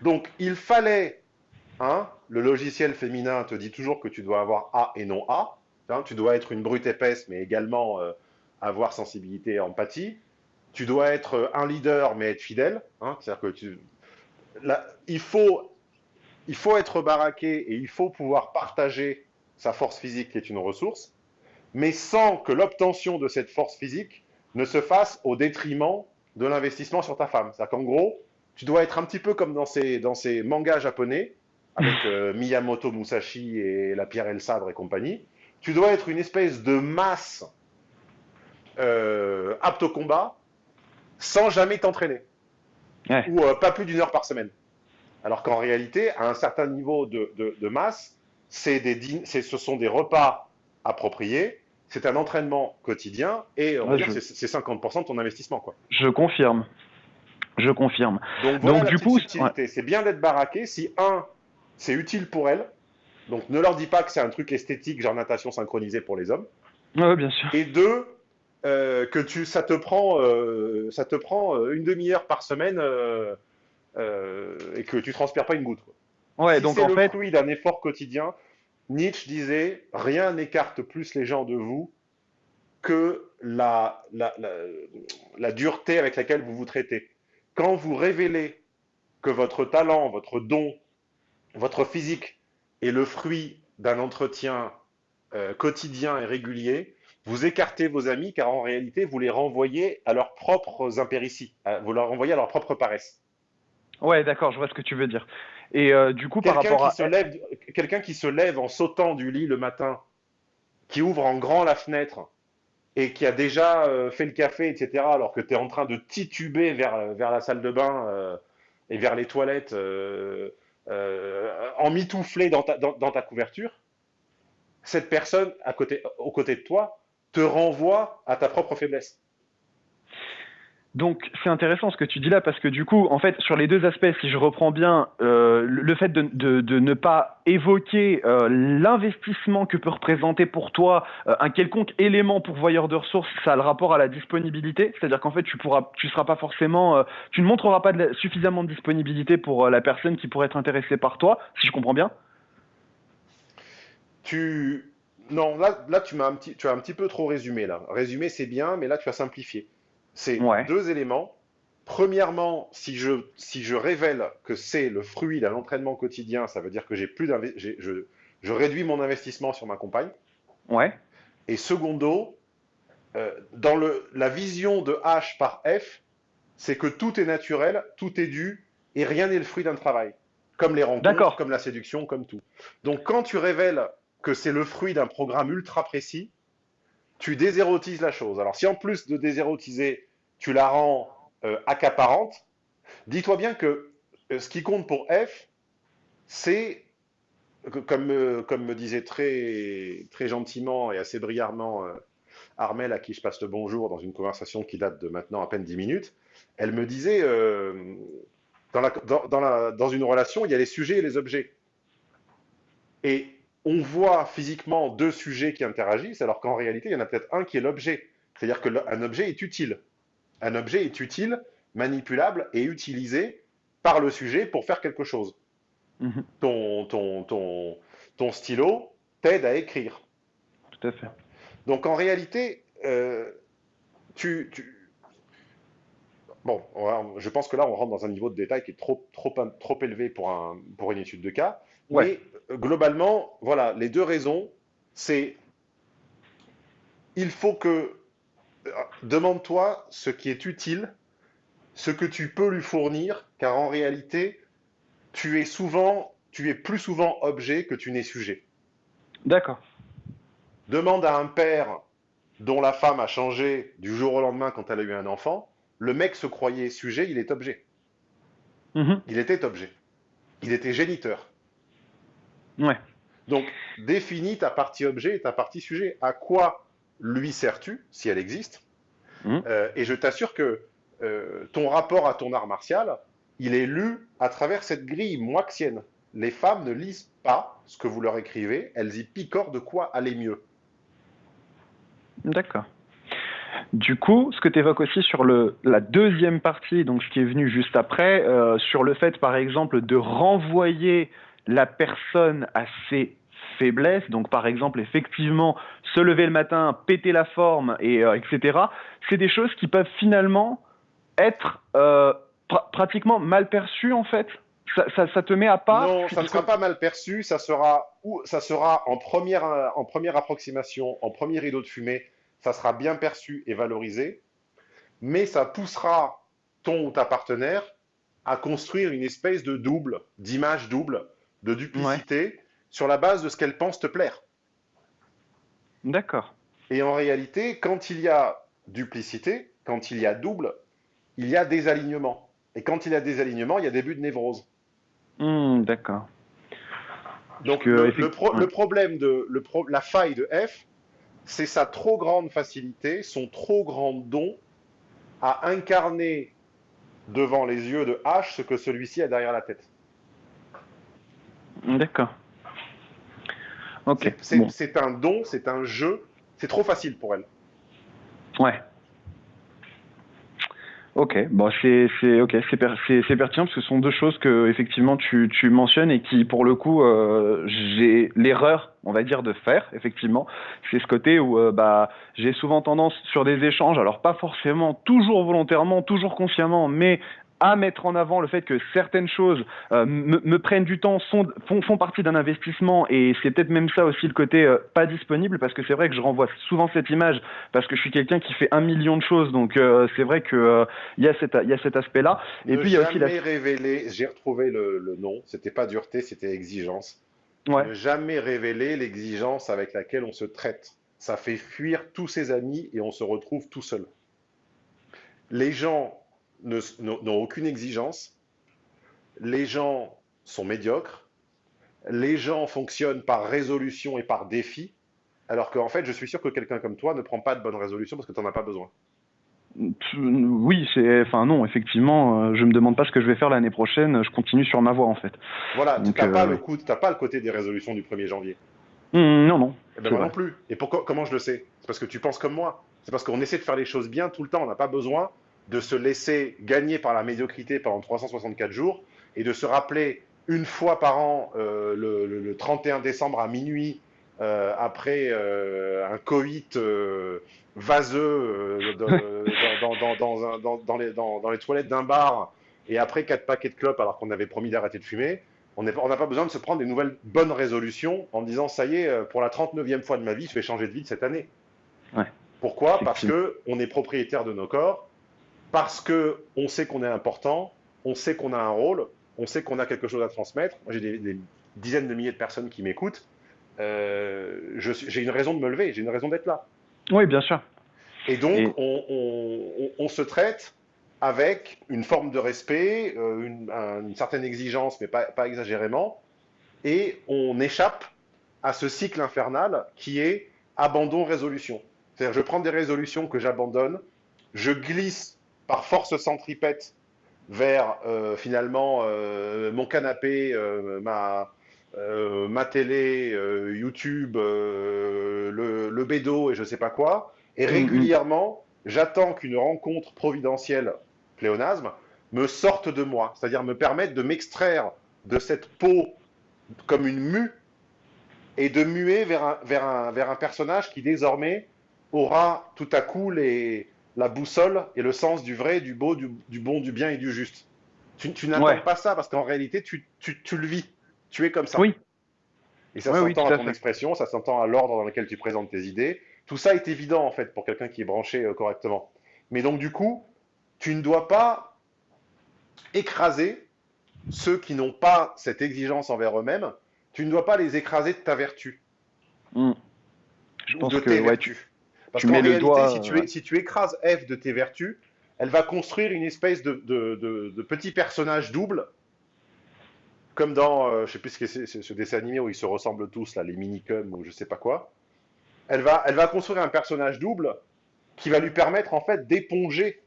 Donc il fallait, hein, le logiciel féminin te dit toujours que tu dois avoir A et non A. Hein, tu dois être une brute épaisse, mais également euh, avoir sensibilité et empathie. Tu dois être un leader, mais être fidèle. Hein, C'est-à-dire que tu... Là, il, faut, il faut être baraqué et il faut pouvoir partager sa force physique qui est une ressource, mais sans que l'obtention de cette force physique ne se fasse au détriment de l'investissement sur ta femme. C'est-à-dire qu'en gros, tu dois être un petit peu comme dans ces, dans ces mangas japonais, avec euh, Miyamoto Musashi et la pierre et le sabre et compagnie. Tu dois être une espèce de masse euh, apte au combat sans jamais t'entraîner. Ouais. Ou euh, pas plus d'une heure par semaine. Alors qu'en réalité, à un certain niveau de, de, de masse, des, ce sont des repas appropriés, c'est un entraînement quotidien et on ouais, va je... dire c'est 50% de ton investissement. Quoi. Je confirme. Je confirme. Donc, voilà donc du coup, ouais. c'est bien d'être baraqué. Si un, c'est utile pour elle, donc ne leur dis pas que c'est un truc esthétique, genre natation synchronisée pour les hommes. Ouais, bien sûr. Et deux, euh, que tu, ça te prend, euh, ça te prend euh, une demi-heure par semaine euh, et que tu transpires pas une goutte. Quoi. Ouais, donc en le fait... fruit d'un effort quotidien, Nietzsche disait rien n'écarte plus les gens de vous que la, la, dureté avec laquelle vous vous traitez. Quand vous révélez que votre talent, votre don, votre physique est le fruit d'un entretien quotidien et régulier, vous écartez vos amis car en réalité, vous les renvoyez à leurs propres impérities, vous leur renvoyez à leur propre paresse. Ouais, d'accord, je vois ce que tu veux dire. Et euh, du coup, par rapport à. Quelqu'un qui se lève en sautant du lit le matin, qui ouvre en grand la fenêtre et qui a déjà euh, fait le café, etc., alors que tu es en train de tituber vers, vers la salle de bain euh, et vers les toilettes en mitouflé dans ta, dans, ta couverture, cette personne à côté, aux côtés de toi te renvoie à ta propre faiblesse. Donc c'est intéressant ce que tu dis là parce que du coup, en fait, sur les deux aspects, si je reprends bien, euh, le fait de, de, ne pas évoquer euh, l'investissement que peut représenter pour toi euh, un quelconque élément pourvoyeur de ressources, ça a le rapport à la disponibilité, c'est-à-dire qu'en fait, tu pourras, tu seras pas forcément, tu ne montreras pas suffisamment de disponibilité pour la personne qui pourrait être intéressée par toi, si je comprends bien. Tu non, là, là tu m'as un petit, tu as un petit peu trop résumé là. Résumé c'est bien, mais là tu as simplifié. C'est deux éléments. Premièrement, si je, si je révèle que c'est le fruit d'un entraînement quotidien, ça veut dire que j'ai plus je, je réduis mon investissement sur ma compagne. Ouais. Et secondo, euh, dans le, la vision de H par F, c'est que tout est naturel, tout est dû, et rien n'est le fruit d'un travail. Comme les rencontres, comme la séduction, comme tout. Donc quand tu révèles que c'est le fruit d'un programme ultra précis, tu désérotises la chose. Alors si en plus de désérotiser, tu la rends euh, accaparante, dis-toi bien que euh, ce qui compte pour F, c'est, comme, euh, comme me disait très, très gentiment et assez brillamment Armel, à qui je passe le bonjour dans une conversation qui date de maintenant à peine 10 minutes, elle me disait, dans, la, dans, la, dans une relation, il y a les sujets et les objets. Et on voit physiquement deux sujets qui interagissent, alors qu'en réalité, il y en a peut-être un qui est l'objet. C'est-à-dire qu'un objet est utile. Un objet est utile, manipulable et utilisé par le sujet pour faire quelque chose. Mhm. ton, ton, ton, ton, stylo t'aide à écrire. Tout à fait. Donc en réalité, euh, tu, Bon, je pense que là, on rentre dans un niveau de détail qui est trop, trop, trop élevé pour, un, pour une étude de cas. Mais euh, globalement, voilà, les deux raisons, c'est il faut que euh, demande-toi ce qui est utile, ce que tu peux lui fournir, car en réalité, tu es souvent, tu es plus souvent objet que tu n'es sujet. D'accord. Demande à un père dont la femme a changé du jour au lendemain quand elle a eu un enfant. Le mec se croyait sujet, il est objet. Mhm. Il était objet. Il était géniteur. Ouais. Donc, définis ta partie objet et ta partie sujet. À quoi lui sers-tu, si elle existe mmh. euh, Et je t'assure que euh, ton rapport à ton art martial, il est lu à travers cette grille moixienne. Les femmes ne lisent pas ce que vous leur écrivez, elles y picorent de quoi aller mieux. D'accord. Du coup, ce que tu évoques aussi sur le, la deuxième partie, donc ce qui est venu juste après, euh, sur le fait, par exemple, de renvoyer la personne a ses faiblesses, donc par exemple effectivement se lever le matin, péter la forme, et euh, etc. C'est des choses qui peuvent finalement être euh, pratiquement mal perçues en fait. Ça, ça, te met à part? Non, ça ne sera pas mal perçu. Ça sera, ou, ça sera en, première, en première approximation, en premier rideau de fumée, ça sera bien perçu et valorisé. Mais ça poussera ton ou ta partenaire à construire une espèce de double, d'image double, de duplicité sur la base de ce qu'elle pense te plaire. D'accord. Et en réalité, quand il y a duplicité, quand il y a double, il y a des alignements. Et quand il y a des alignements, il y a début de névrose. Hmm, d'accord. Donc le, problème de la faille de F, c'est sa trop grande facilité, son trop grand don à incarner devant les yeux de H ce que celui-ci a derrière la tête. D'accord. Ok. C'est un don, c'est un jeu. C'est trop facile pour elle. Ouais. Ok, bon, c'est c'est ok, c'est c'est pertinent parce que ce sont deux choses que effectivement tu tu mentionnes et qui pour le coup euh, j'ai l'erreur on va dire de faire effectivement c'est ce côté où euh, bah j'ai souvent tendance sur des échanges alors pas forcément toujours volontairement toujours consciemment mais à mettre en avant le fait que certaines choses euh, me, me, prennent du temps, sont, font, font partie d'un investissement, et c'est peut-être même ça aussi le côté euh, pas disponible, parce que c'est vrai que je renvoie souvent cette image, parce que je suis quelqu'un qui fait un million de choses, donc euh, c'est vrai que il y a cet, il y a cet aspect-là. Et puis il y a aussi la... révélé, j'ai retrouvé le, le nom, c'était pas dureté, c'était exigence. Ouais. Ne jamais révéler l'exigence avec laquelle on se traite. Ça fait fuir tous ses amis et on se retrouve tout seul. Les gens n'ont aucune exigence, les gens sont médiocres, les gens fonctionnent par résolution et par défi, alors qu'en fait, je suis sûr que quelqu'un comme toi ne prend pas de bonnes résolutions parce que tu n'en as pas besoin. Oui, c'est, enfin non, effectivement, euh, je me demande pas ce que je vais faire l'année prochaine. Je continue sur ma voie en fait. Voilà, tu n'as pas euh, le coup, pas le côté des résolutions du 1er janvier. Mmh, non, non. Eh ben moi non plus. Et pourquoi Comment je le sais? C'est parce que tu penses comme moi. C'est parce qu'on essaie de faire les choses bien tout le temps. On n'a pas besoin de se laisser gagner par la médiocrité pendant 364 jours et de se rappeler une fois par an, euh, le, 31 décembre à minuit, euh, après euh, un coït vaseux dans, les, toilettes d'un bar et après quatre paquets de clopes alors qu'on avait promis d'arrêter de fumer, on n'a pas besoin de se prendre des nouvelles bonnes résolutions en disant ça y est, pour la 39e fois de ma vie, je vais changer de vie cette année. Pourquoi? Parce qu'on est propriétaire de nos corps parce que on sait qu'on est important, on sait qu'on a un rôle, on sait qu'on a quelque chose à transmettre. J'ai des, dizaines de milliers de personnes qui m'écoutent. Euh, j'ai une raison de me lever, j'ai une raison d'être là. Oui, bien sûr. Et donc, On, se traite avec une forme de respect, euh, une, certaine exigence, mais pas, pas exagérément, et on échappe à ce cycle infernal qui est abandon-résolution. C'est-à-dire, je prends des résolutions que j'abandonne, je glisse par force centripète vers euh, finalement euh, mon canapé, euh, ma, ma télé, YouTube, le, le, bédo et je sais pas quoi. Et mm-hmm. régulièrement, j'attends qu'une rencontre providentielle, pléonasme, me sorte de moi, c'est-à-dire me permette de m'extraire de cette peau comme une mue et de muer vers un, vers un, vers un personnage qui désormais aura tout à coup les, la boussole et le sens du vrai, du beau, du, bon, du bien et du juste. Tu, tu n'attends pas ça parce qu'en réalité, tu, le vis. Tu es comme ça. Oui. Et ça s'entend à ton expression, ça s'entend à l'ordre dans lequel tu présentes tes idées. Tout ça est évident en fait pour quelqu'un qui est branché euh, correctement. Mais donc du coup, tu ne dois pas écraser ceux qui n'ont pas cette exigence envers eux-mêmes. Tu ne dois pas les écraser de ta vertu. Hmm. Je pense de que, tes vertus. Parce qu'en réalité, doigt, si, tu, si, tu, écrases F de tes vertus, elle va construire une espèce de, de, petit personnage double, comme dans, euh, je sais plus ce que c'est, ce dessin animé où ils se ressemblent tous, là, les minicums ou je sais pas quoi. Elle va, elle va construire un personnage double qui va lui permettre en fait d'éponger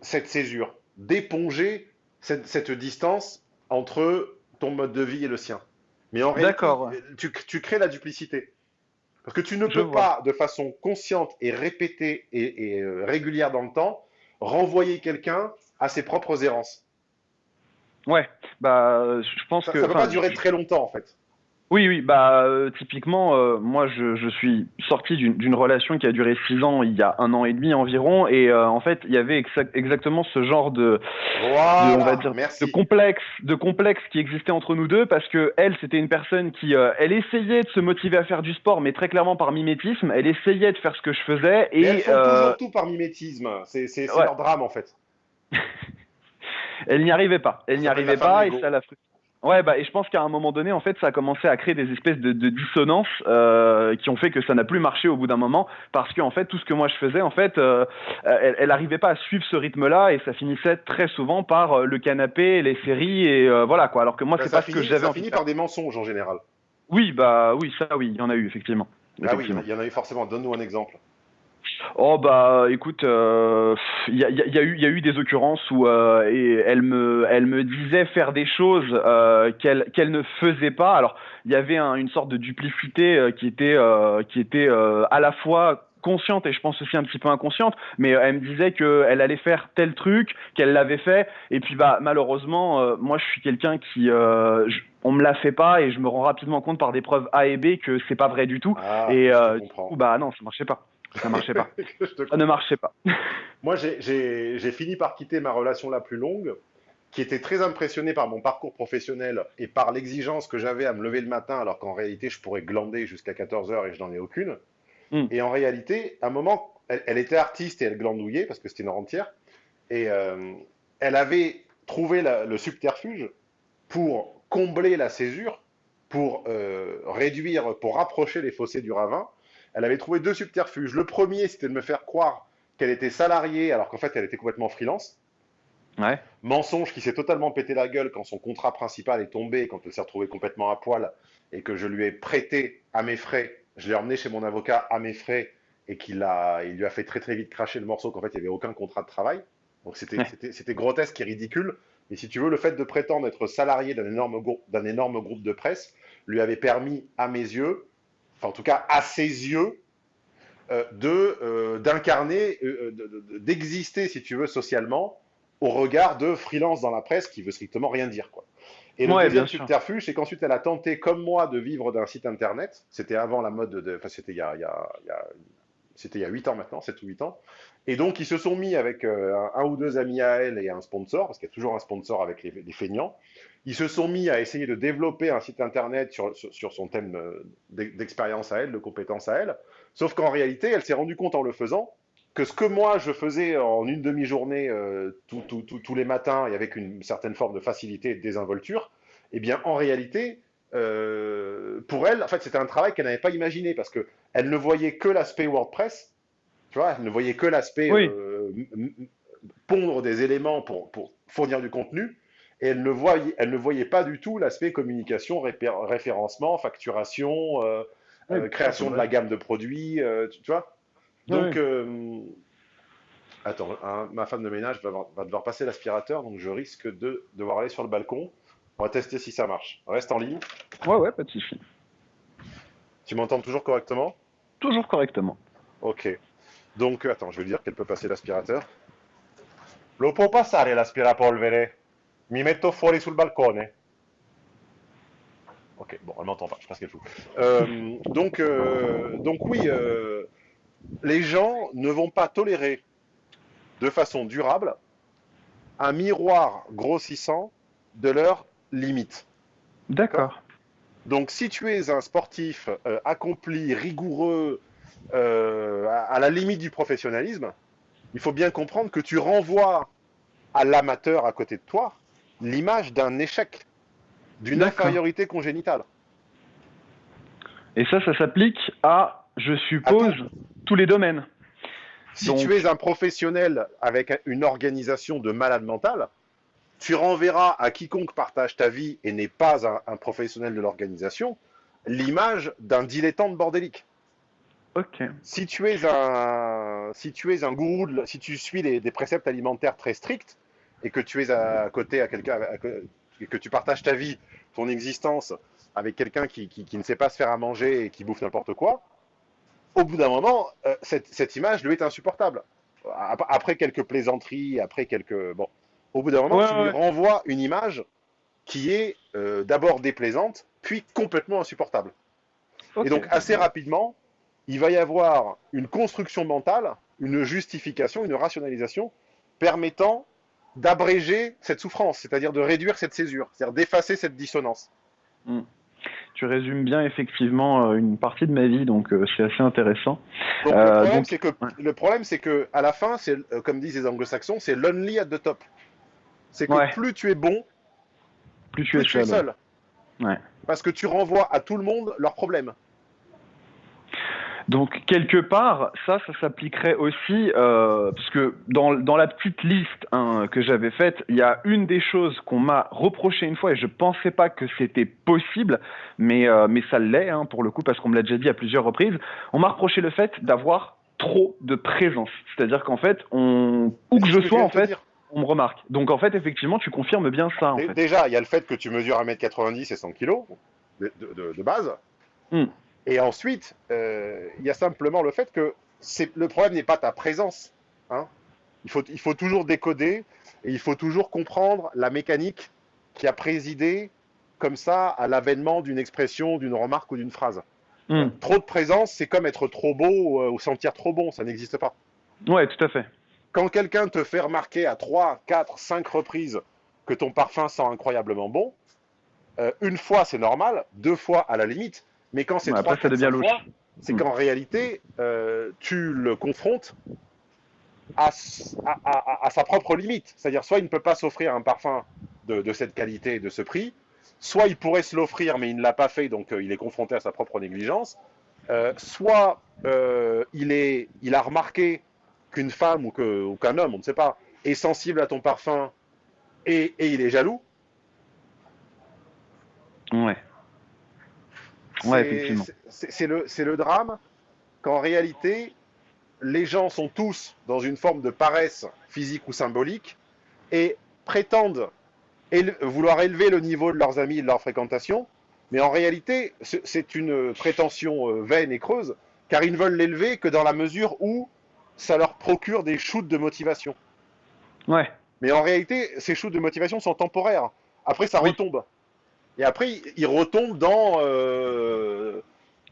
cette césure, d'éponger cette, cette, distance entre ton mode de vie et le sien. Mais en réalité, tu, tu crées la duplicité. Parce que tu ne peux pas, de façon consciente et répétée et, euh, régulière dans le temps, renvoyer quelqu'un à ses propres errances. Ouais, bah, je pense que. Ça ne peut pas durer très longtemps, en fait. Oui, oui, bah euh, typiquement, euh, moi je, je, suis sorti d'une relation qui a duré six ans, il y a un an et demi environ, et euh, en fait il y avait exactement ce genre de, voilà, de, on va dire, de complexe, de complexe qui existait entre nous deux, parce que elle c'était une personne qui, elle essayait de se motiver à faire du sport, mais très clairement par mimétisme, elle essayait de faire ce que je faisais, et elles font toujours tout par mimétisme, c'est leur drame en fait. elle n'y arrivait pas, elle n'y arrivait pas, et ça la frustrait. Ouais, bah, et je pense qu'à un moment donné, en fait, ça a commencé à créer des espèces de, de dissonances euh, qui ont fait que ça n'a plus marché au bout d'un moment, parce que en fait, tout ce que moi je faisais, en fait, euh, elle, elle arrivait pas à suivre ce rythme-là, et ça finissait très souvent par euh, le canapé, les séries, et euh, voilà quoi. Alors que moi, c'est pas ce que j'avais. Ça finit par des mensonges en général. Oui, bah oui, ça, oui, il y en a eu effectivement. Ah oui, il y en a eu forcément. Donne-nous un exemple. Oh bah écoute, il euh, y, a, y, a eu, y a eu des occurrences où euh, et elle me elle me disait faire des choses euh, qu'elle qu'elle ne faisait pas. Alors il y avait un, une sorte de duplicité qui était qui était à la fois consciente et je pense aussi un petit peu inconsciente, mais elle me disait qu'elle allait faire tel truc, qu'elle l'avait fait, et puis bah malheureusement, moi je suis quelqu'un qui, on me la fait pas et je me rends rapidement compte par des preuves A et B que c'est pas vrai du tout, Ah, et je du coup bah non, ça marchait pas, ça marchait pas, Je te ça ne marchait pas. Moi, j'ai- fini par quitter ma relation la plus longue, qui était très impressionnée par mon parcours professionnel et par l'exigence que j'avais à me lever le matin, alors qu'en réalité, je pourrais glander jusqu'à 14 heures et je n'en ai aucune. Mm. Et en réalité, à un moment, elle, elle était artiste et elle glandouillait, parce que c'était une rentière, et euh, elle avait trouvé la- le subterfuge pour combler la césure, pour euh, réduire, pour rapprocher les fossés du ravin. Elle avait trouvé deux subterfuges. Le premier, c'était de me faire croire qu'elle était salariée alors qu'en fait elle était complètement freelance. Ouais. Mensonge qui s'est totalement pété la gueule quand son contrat principal est tombé, quand elle s'est retrouvée complètement à poil et que je lui ai prêté à mes frais. Je l'ai emmené chez mon avocat à mes frais et qu'il a, il lui a fait très très vite cracher le morceau qu'en fait il n'y avait aucun contrat de travail. Donc c'était Ouais. c'était- grotesque et ridicule. Mais si tu veux, le fait de prétendre être salarié d'un énorme, grou- d'un énorme groupe de presse lui avait permis, à mes yeux, enfin en tout cas à ses yeux, euh, de euh, d'incarner, euh, de- de- d'exister, si tu veux, socialement, au regard de freelance dans la presse qui veut strictement rien dire, quoi. Et le Ouais, deuxième subterfuge, c'est qu'ensuite elle a tenté, comme moi, de vivre d'un site internet. C'était avant la mode de, enfin c'était il y a, il y a- il y a- c'était il y a 8 ans maintenant, 7 ou 8 ans. Et donc ils se sont mis avec euh, un, un ou deux amis à elle et un sponsor, parce qu'il y a toujours un sponsor avec les, les feignants. Ils se sont mis à essayer de développer un site internet sur, sur, sur son thème euh, d'ex- d'expérience à elle, de compétence à elle. Sauf qu'en réalité, elle s'est rendue compte en le faisant que ce que moi je faisais en une demi-journée euh, tout- tout- tout- tous les matins et avec une certaine forme de facilité et de désinvolture, eh bien en réalité, euh, pour elle, en fait, c'était un travail qu'elle n'avait pas imaginé parce que elle ne voyait que l'aspect WordPress, tu vois, elle ne voyait que l'aspect Oui. euh, pondre des éléments pour, pour fournir du contenu. Et elle ne voyait, elle ne voyait pas du tout l'aspect communication, référencement, facturation, euh, Oui, euh, création de la gamme de produits, euh, tu, tu vois. Donc, oui. attends, hein, ma femme de ménage va, va devoir passer l'aspirateur, donc je risque de devoir aller sur le balcon. On va tester si ça marche. Reste en ligne. Ouais, ouais, pas de souci. Tu m'entends toujours correctement? Toujours correctement. Ok. Donc, attends, je vais lui dire qu'elle peut passer l'aspirateur. Lo può passare l'aspirapolvere? Mi metto fuori sul balcone. Ok, bon, elle m'entend pas, je sais pas ce qu'elle fout. Euh, donc, euh, donc oui, euh, les gens ne vont pas tolérer de façon durable un miroir grossissant de leurs limites. D'accord. Donc, si tu es un sportif accompli, rigoureux, à, à la limite du professionnalisme, il faut bien comprendre que tu renvoies à l'amateur à côté de toi l'image d'un échec, d'une infériorité congénitale. Et ça, ça s'applique à, je suppose, tous les domaines. Si Donc- tu es un professionnel avec une organisation de malade mental, tu renverras à quiconque partage ta vie et n'est pas un, un professionnel de l'organisation l'image d'un dilettante bordélique. Ok. si tu es un, si tu es un gourou, de si tu suis les- des préceptes alimentaires très stricts et que tu es à côté à quelqu'un, que tu partages ta vie, ton existence avec quelqu'un qui, qui- qui ne sait pas se faire à manger et qui bouffe n'importe quoi, au bout d'un moment, euh, cette, cette image lui est insupportable. Ap- Après quelques plaisanteries, après quelques, bon, au bout d'un moment, Ouais, tu lui renvoies une image qui est euh, d'abord déplaisante, puis complètement insupportable. Et donc, assez rapidement, il va y avoir une construction mentale, une justification, une rationalisation permettant d'abréger cette souffrance, c'est-à-dire de réduire cette césure, c'est-à-dire d'effacer cette dissonance. Tu résumes bien effectivement euh, une partie de ma vie, donc euh, c'est assez intéressant. Donc, Euh, le problème, donc- c'est que, ouais. le problème, c'est que, à la fin, c'est, comme disent les anglo-saxons, c'est lonely at the top. C'est que Ouais. plus tu es bon, Plus tu plus es tu es seul. seul. Ouais. Parce que tu renvoies à tout le monde leurs problèmes. Donc quelque part, ça, ça s'appliquerait aussi, euh, parce que dans, dans la petite liste hein, que j'avais faite, il y a une des choses qu'on m'a reproché une fois et je pensais pas que c'était possible, mais, euh, mais ça l'est hein, pour le coup parce qu'on me l'a déjà dit à plusieurs reprises. On m'a reproché le fait d'avoir trop de présence, c'est-à-dire qu'en fait, on, où que je sois en fait, on me remarque. Donc en fait, effectivement, tu confirmes bien ça en. Déjà, il y a le fait que tu mesures 1m90 et 100 kg de, de- base. Hmm. Et ensuite, euh, il y a simplement le fait que le problème n'est pas ta présence. Hein. Il, faut, il faut toujours décoder et il faut toujours comprendre la mécanique qui a présidé comme ça à l'avènement d'une expression, d'une remarque ou d'une phrase. Hmm. Trop de présence, c'est comme être trop beau euh, ou sentir trop bon, ça n'existe pas. Ouais, tout à fait. Quand quelqu'un te fait remarquer à 3, 4, 5 reprises que ton parfum sent incroyablement bon, euh, une fois c'est normal, deux fois à la limite, mais quand c'est trois, ça devient fois, c'est qu'en réalité, euh, tu le confrontes à, sa propre limite. C'est-à-dire, soit il ne peut pas s'offrir un parfum de, cette qualité et de ce prix, soit il pourrait se l'offrir, mais il ne l'a pas fait, donc euh, il est confronté à sa propre négligence, euh, soit il, est, il a remarqué qu'une femme ou qu'un homme, on ne sait pas, est sensible à ton parfum et, et il est jaloux. Ouais. C'est le, le drame qu'en réalité, les gens sont tous dans une forme de paresse physique ou symbolique et prétendent vouloir élever le niveau de leurs amis et de leur fréquentation, mais en réalité, c'est une prétention euh, vaine et creuse, car ils ne veulent l'élever que dans la mesure où ça leur procure des shoots de motivation. Ouais. Mais en réalité, ces shoots de motivation sont temporaires. Après, ça retombe. Et après, ils retombent dans, euh,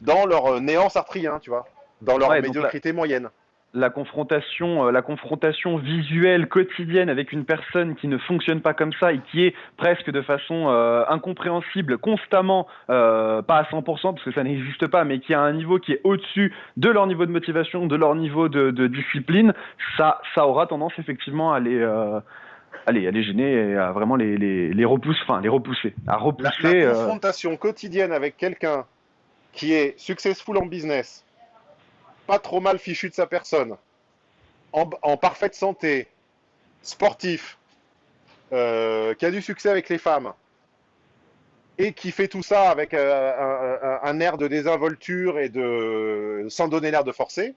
dans leur néant sartrien, tu vois, dans leur médiocrité moyenne. La confrontation, euh, la confrontation visuelle quotidienne avec une personne qui ne fonctionne pas comme ça et qui est presque de façon euh, incompréhensible, constamment, pas à 100% parce que ça n'existe pas, mais qui a un niveau qui est au-dessus de leur niveau de motivation, de leur niveau de, de discipline, ça, ça aura tendance effectivement à les allez, à les gêner et à vraiment les, les, les repousser, enfin les repousser, à repousser. La, euh, confrontation quotidienne avec quelqu'un qui est successful en business, pas trop mal fichu de sa personne, en, parfaite santé, sportif, euh, qui a du succès avec les femmes, et qui fait tout ça avec euh, un, air de désinvolture et de sans donner l'air de forcer,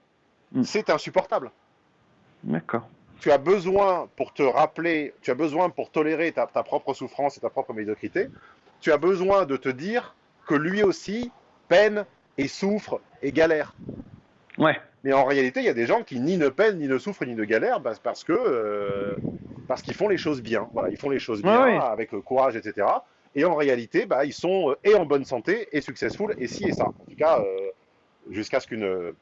hmm. c'est insupportable. D'accord tu as besoin pour te rappeler, tu as besoin pour tolérer ta, propre souffrance et ta propre médiocrité, tu as besoin de te dire que lui aussi peine et souffre et galère. Ouais. Mais en réalité, il y a des gens qui ni ne peinent, ni ne souffrent, ni ne galèrent bah, parce que euh, parce qu'ils font les choses bien. Voilà, ils font les choses bien avec courage, etc. Et en réalité, bah, ils sont euh, et en bonne santé et successful et ci et ça. En tout cas, euh, jusqu'à ce qu'une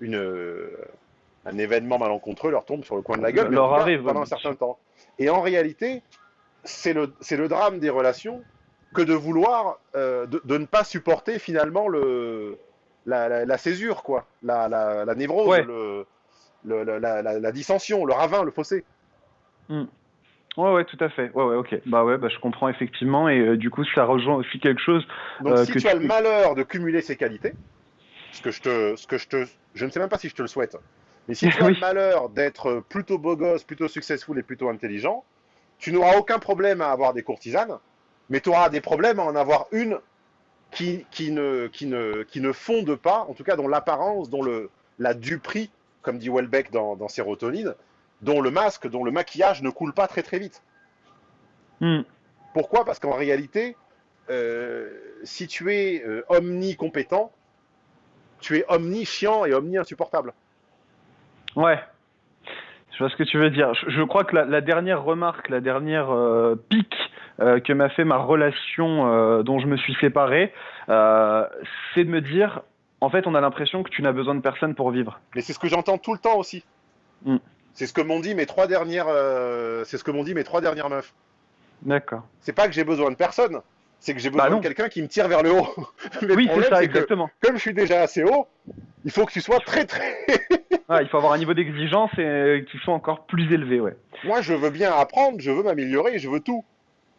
une, un événement malencontreux leur tombe sur le coin de la gueule leur arrive, pendant un certain temps. Et en réalité, c'est le, le drame des relations que de vouloir, euh, de, ne pas supporter finalement le, la, césure, quoi, la, la névrose, le, la, dissension, le ravin, le fossé. Hmm. Ouais, ouais, tout à fait. Ouais, ouais, ok. Bah ouais, bah, je comprends effectivement. Et euh, du coup, ça rejoint aussi quelque chose. Donc, euh, si tu as le malheur de cumuler ces qualités, ce que je te, ce que je te, je ne sais même pas si je te le souhaite, mais si tu as le malheur d'être plutôt beau gosse, plutôt successful et plutôt intelligent, tu n'auras aucun problème à avoir des courtisanes, mais tu auras des problèmes à en avoir une qui, qui, ne, qui, ne, qui ne fonde pas, en tout cas dont l'apparence, dont le, la duperie, comme dit Welbeck dans, dans Sérotonine, dont le masque, dont le maquillage ne coule pas très très vite. Hmm. Pourquoi? Parce qu'en réalité, euh, si tu es euh, omni-compétent, tu es omni-chiant et omni-insupportable. Ouais. Je vois ce que tu veux dire. Je, crois que la, dernière remarque, la dernière euh, pique euh, que m'a fait ma relation euh, dont je me suis séparé, c'est de me dire, en fait, on a l'impression que tu n'as besoin de personne pour vivre. Mais c'est ce que j'entends tout le temps aussi. Hmm. C'est ce que m'ont dit mes trois dernières, c'est ce que m'ont dit mes trois dernières meufs. D'accord. C'est pas que j'ai besoin de personne, c'est que j'ai besoin bah de quelqu'un qui me tire vers le haut. oui, c'est ça, exactement. comme je suis déjà assez haut, il faut que tu sois très très il faut avoir un niveau d'exigence euh, qui soit encore plus élevé, ouais. Moi, je veux bien apprendre, je veux m'améliorer, je veux tout.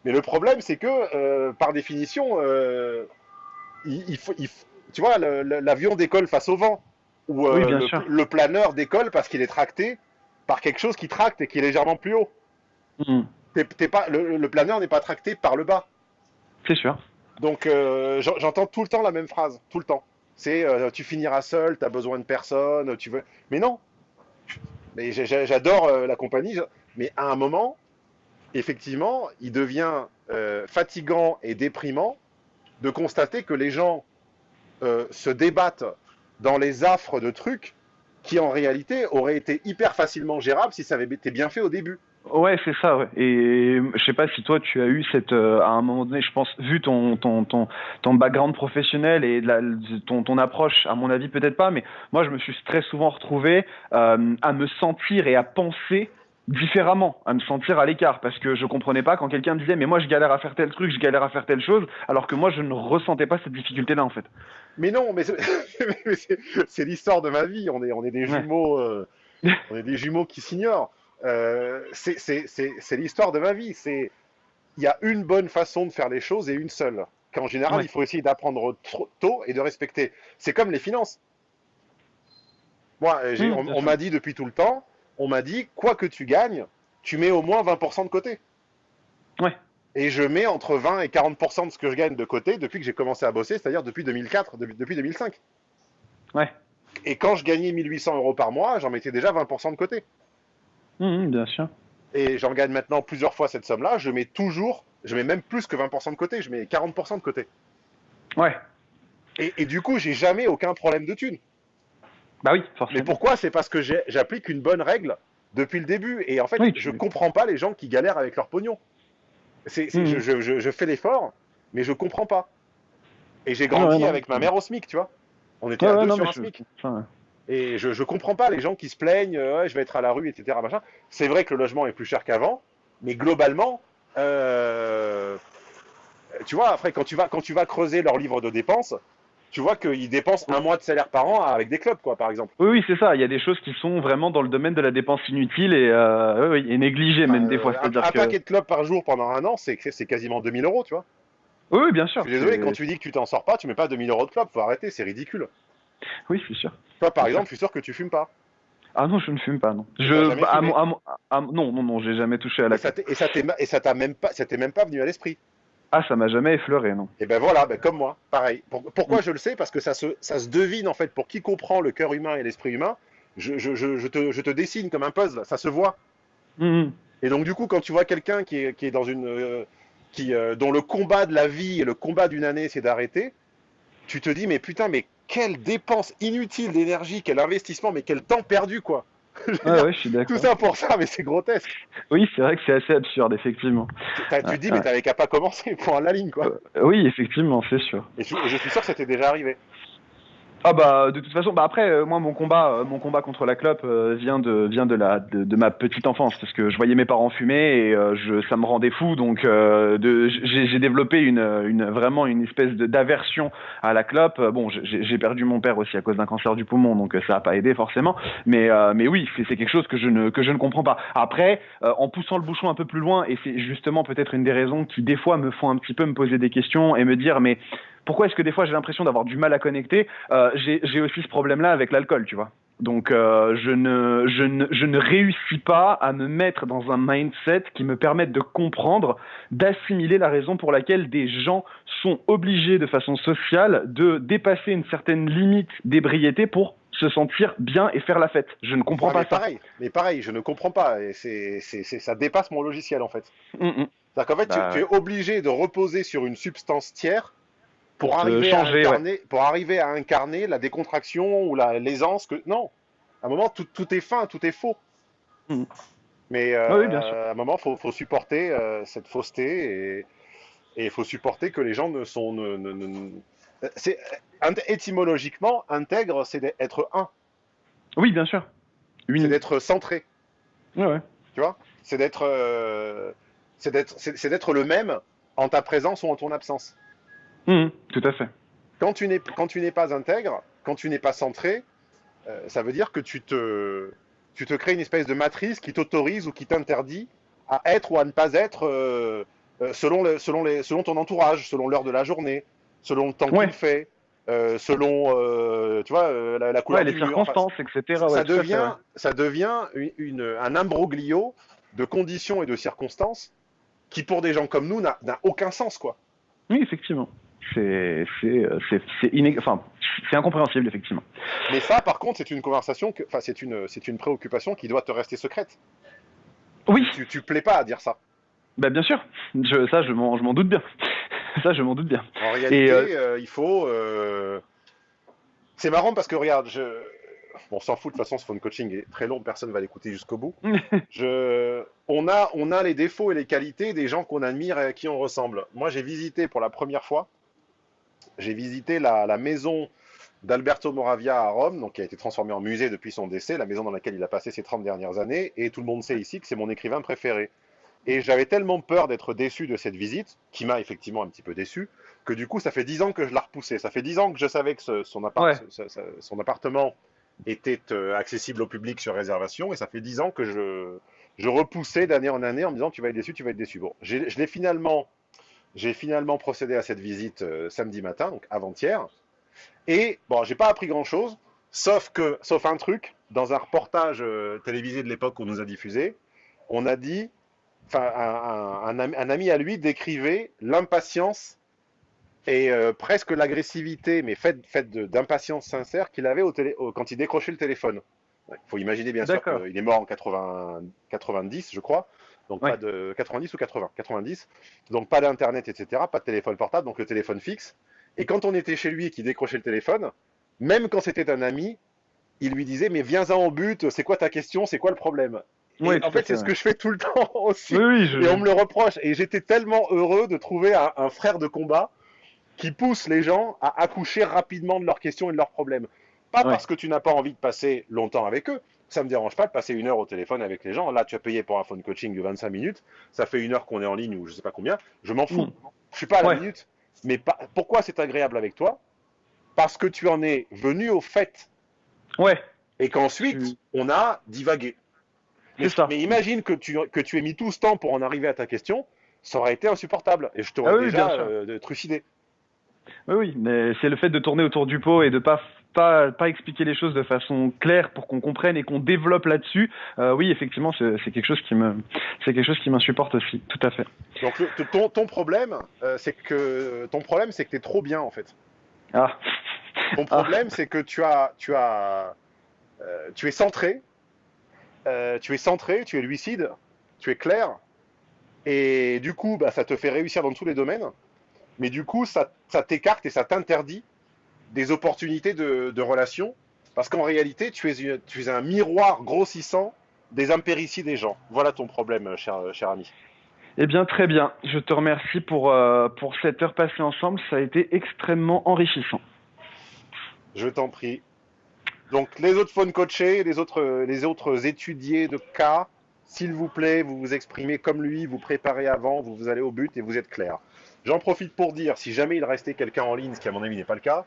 Mais le problème, c'est que, euh, par définition, euh, il, faut, tu vois, l'avion décolle face au vent. Ou le, planeur décolle parce qu'il est tracté par quelque chose qui tracte et qui est légèrement plus haut. Hmm. pas, le, planeur n'est pas tracté par le bas. C'est sûr. Donc, j'entends tout le temps la même phrase, tout le temps. C'est euh, tu finiras seul, tu as besoin de personne, tu veux. Mais non. Mais j'adore euh, la compagnie, mais à un moment, effectivement, il devient euh, fatigant et déprimant de constater que les gens se débattent dans les affres de trucs qui en réalité aurait été hyper facilement gérable si ça avait été bien fait au début. Ouais, c'est ça. Ouais. Et je sais pas si toi tu as eu cette, euh, à un moment donné, je pense, vu ton ton ton ton background professionnel et la, ton ton approche, à mon avis peut-être pas, mais moi je me suis très souvent retrouvé euh, à me sentir et à penser différemment, à me sentir à l'écart, parce que je comprenais pas quand quelqu'un disait mais moi je galère à faire tel truc, je galère à faire telle chose, alors que moi je ne ressentais pas cette difficulté-là en fait. Mais non, mais c'est l'histoire de ma vie. On est on est des jumeaux, euh, on est des jumeaux qui s'ignorent. Euh, c'est l'histoire de ma vie. C'est il y a une bonne façon de faire les choses et une seule. Qu'en général, il faut essayer d'apprendre tôt et de respecter. C'est comme les finances. Moi, mmh, on, m'a dit depuis tout le temps, on m'a dit, quoi que tu gagnes, tu mets au moins 20% de côté. Ouais. Et je mets entre 20 et 40% de ce que je gagne de côté depuis que j'ai commencé à bosser, c'est-à-dire depuis 2004, depuis 2005. Ouais. Et quand je gagnais 1800 euros par mois, j'en mettais déjà 20% de côté. Mmh, bien sûr. Et j'en gagne maintenant plusieurs fois cette somme-là. Je mets toujours, je mets même plus que 20% de côté, je mets 40% de côté. Ouais. Et, du coup, j'ai jamais aucun problème de thunes. Bah oui, forcément. Mais pourquoi? C'est parce que j'applique une bonne règle depuis le début. Et en fait, je ne comprends pas les gens qui galèrent avec leur pognon. C'est, mmh. je, fais l'effort, mais je comprends pas. Et j'ai grandi avec ma mère au SMIC, tu vois. On était à deux sur un SMIC. Et je ne comprends pas les gens qui se plaignent, euh, je vais être à la rue, etc. C'est vrai que le logement est plus cher qu'avant, mais globalement, euh, tu vois, après, quand tu, vas, quand tu vas creuser leur livre de dépenses, tu vois qu'ils dépensent un mois de salaire par an avec des clubs, quoi, par exemple. Oui, oui, c'est ça. Il y a des choses qui sont vraiment dans le domaine de la dépense inutile et, euh, oui, et négligée, même des fois. Un, un paquet de clubs par jour pendant un an, c'est quasiment 2000 euros, tu vois. Oui, bien sûr. Je suis désolé, quand tu dis que tu t'en sors pas, tu mets pas 2000 euros de club, faut arrêter, c'est ridicule. Oui, je suis sûr. Toi, par exemple, je suis sûr que tu fumes pas. Ah non, je ne fume pas, non. Je, bah, non, non, non, j'ai jamais touché à la. Et ça et ça t'a même pas, ça t'est même pas venu à l'esprit. Ah, ça m'a jamais effleuré, non. Et ben voilà, ben comme moi, pareil. pourquoi mm. je le sais? Parce que ça se, ça se devine en fait. Pour qui comprend le cœur humain et l'esprit humain, je, je, je, te, je, te, dessine comme un puzzle, ça se voit. Mm. Et donc du coup, quand tu vois quelqu'un qui est, qui est dans une, euh, qui, euh, dont le combat de la vie et le combat d'une année, c'est d'arrêter, tu te dis mais putain, mais quelle dépense inutile d'énergie, quel investissement, mais quel temps perdu, quoi. Ah ouais, je suis d'accord. Tout ça pour ça, mais c'est grotesque. Oui, c'est vrai que c'est assez absurde, effectivement. Tu dis, mais t'avais qu'à pas commencer pour la ligne, quoi. Euh, oui, effectivement, c'est sûr. Et je, je suis sûr que c'était déjà arrivé. Ah bah de toute façon, bah après euh, moi mon combat, euh, mon combat contre la clope euh, vient de vient de la de, ma petite enfance parce que je voyais mes parents fumer et je ça me rendait fou donc de j'ai développé une, une vraiment une espèce d'aversion à la clope. Bon j'ai perdu mon père aussi à cause d'un cancer du poumon donc ça a pas aidé forcément mais mais oui c'est quelque chose que je ne que je ne comprends pas. Après en poussant le bouchon un peu plus loin et c'est justement peut-être une des raisons qui des fois me font un petit peu me poser des questions et me dire mais pourquoi est-ce que des fois j'ai l'impression d'avoir du mal à connecter euh, J'ai aussi ce problème-là avec l'alcool, tu vois. Donc euh, je, ne, je, ne, je ne réussis pas à me mettre dans un mindset qui me permette de comprendre, d'assimiler la raison pour laquelle des gens sont obligés de façon sociale de dépasser une certaine limite d'ébriété pour se sentir bien et faire la fête. Je ne comprends pas ça. Pareil, mais pareil, je ne comprends pas. Et c'est, ça dépasse mon logiciel en fait. Mm, mm. C'est-à-dire qu'en fait, tu, bah tu, es obligé de reposer sur une substance tiers pour arriver, à incarner, pour arriver à incarner la décontraction ou l'aisance que non. À un moment tout, tout, est fin tout est faux. Hmm. mais euh, à un moment faut, faut supporter euh, cette fausseté et il faut supporter que les gens ne sont ne, ne, c'est étymologiquement intègre c'est d'être un. Oui bien sûr. C'est d'être centré. Ouais, tu vois? C'est d'être euh, c'est d'être c'est d'être le même en ta présence ou en ton absence Mmh, tout à fait. Quand tu n'es pas intègre, quand tu n'es pas centré, euh, ça veut dire que tu te tu te crées une espèce de matrice qui t'autorise ou qui t'interdit à être ou à ne pas être euh, euh, selon le, selon les selon ton entourage, selon l'heure de la journée, selon le temps qu'il fait. selon tu vois la, couleur ouais, les circonstances, etc. Ça, devient, ça devient une, un imbroglio de conditions et de circonstances qui, pour des gens comme nous, n'a aucun sens, quoi. Oui, effectivement c'est enfin, incompréhensible effectivement. Mais ça, par contre, c'est une conversation, enfin, c'est une, c'est une préoccupation qui doit te rester secrète. Oui. Tu, tu plais pas à dire ça. Ben bien sûr, je, ça je m'en doute bien. ça je m'en doute bien. En réalité, euh, euh, il faut. Euh, c'est marrant parce que regarde, je, on s'en fout de toute façon, ce phone coaching est très long, personne ne va l'écouter jusqu'au bout. Je, on, a, on a les défauts et les qualités des gens qu'on admire et à qui on ressemble. Moi, j'ai visité pour la première fois, j'ai visité la, la maison d'Alberto Moravia à Rome, donc qui a été transformée en musée depuis son décès, la maison dans laquelle il a passé ses 30 dernières années, et tout le monde sait ici que c'est mon écrivain préféré. Et j'avais tellement peur d'être déçu de cette visite, qui m'a effectivement un petit peu déçu, que du coup, ça fait 10 ans que je l'ai repoussé. Ça fait 10 ans que je savais que son, appartement était euh, accessible au public sur réservation, et ça fait 10 ans que je, repoussais d'année en année en me disant tu vas être déçu, tu vas être déçu. Bon, je l'ai finalement, j'ai finalement procédé à cette visite euh, samedi matin, donc avant-hier, et bon, j'ai pas appris grand-chose, sauf que, sauf un truc, dans un reportage euh, télévisé de l'époque qu'on nous a diffusé, on a dit enfin, un, ami à lui décrivait l'impatience et euh, presque l'agressivité, mais faite fait d'impatience sincère qu'il avait au télé, quand il décrochait le téléphone. Il faut imaginer bien sûr qu'il est mort en 80, 90, je crois. Donc pas de 90 ou 80, 90. Donc pas d'internet, etc. Pas de téléphone portable, donc le téléphone fixe. Et quand on était chez lui et qu'il décrochait le téléphone, même quand c'était un ami, il lui disait mais viens-en au but, c'est quoi ta question, c'est quoi le problème? En fait, c'est ce que je fais tout le temps aussi. Et on me le reproche. Et j'étais tellement heureux de trouver un, frère de combat qui pousse les gens à accoucher rapidement de leurs questions et de leurs problèmes. Pas parce que tu n'as pas envie de passer longtemps avec eux. Ça me dérange pas de passer une heure au téléphone avec les gens. Là, tu as payé pour un phone coaching de 25 minutes. Ça fait une heure qu'on est en ligne ou je sais pas combien. Je m'en fous. Je mm. Je suis pas à la minute. Mais pourquoi c'est agréable avec toi? Parce que tu en es venu au fait. Ouais. Et qu'ensuite, on a divagué. Mais, imagine que tu, que tu aies mis tout ce temps pour en arriver à ta question, ça aurait été insupportable. Et je t'aurais ah déjà euh, trucidé. Oui, oui, mais c'est le fait de tourner autour du pot et de pas pas, pas expliquer les choses de façon claire pour qu'on comprenne et qu'on développe là-dessus. Euh, oui, effectivement, c'est quelque chose qui me c'est quelque chose qui m'insupporte aussi, tout à fait. Donc ton, ton problème, euh, c'est que ton problème, c'est que tu es trop bien en fait. Ah. Ton problème, c'est que tu as tu as tu es centré, euh, tu es centré, tu es lucide, tu es clair, et du coup, bah, ça te fait réussir dans tous les domaines, mais du coup, ça, t'écarte et ça t'interdit des opportunités de, relations, parce qu'en réalité, tu es, tu es un miroir grossissant des impérities des gens. Voilà ton problème, cher, cher ami. Eh bien, très bien. Je te remercie pour, euh, pour cette heure passée ensemble. Ça a été extrêmement enrichissant. Je t'en prie. Donc les autres phone coachés, les autres, les autres étudiés de cas, s'il vous plaît, vous vous exprimez comme lui, vous préparez avant, vous, vous allez au but et vous êtes clair. J'en profite pour dire, si jamais il restait quelqu'un en ligne, ce qui à mon avis n'est pas le cas,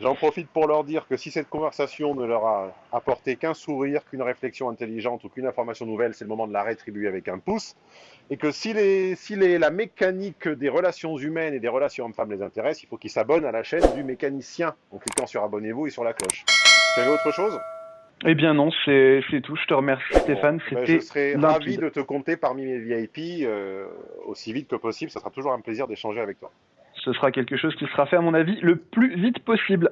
j'en profite pour leur dire que si cette conversation ne leur a apporté qu'un sourire, qu'une réflexion intelligente ou qu'une information nouvelle, c'est le moment de la rétribuer avec un pouce. Et que si, les, si les, la mécanique des relations humaines et des relations hommes-femmes les intéresse, il faut qu'ils s'abonnent à la chaîne du mécanicien en cliquant sur abonnez-vous et sur la cloche. Tu avais autre chose? Eh bien non, c'est tout. Je te remercie Stéphane. Ben, C'était je serais ravi de te compter parmi mes VIP euh, aussi vite que possible. Ça sera toujours un plaisir d'échanger avec toi. Ce sera quelque chose qui sera fait à mon avis le plus vite possible.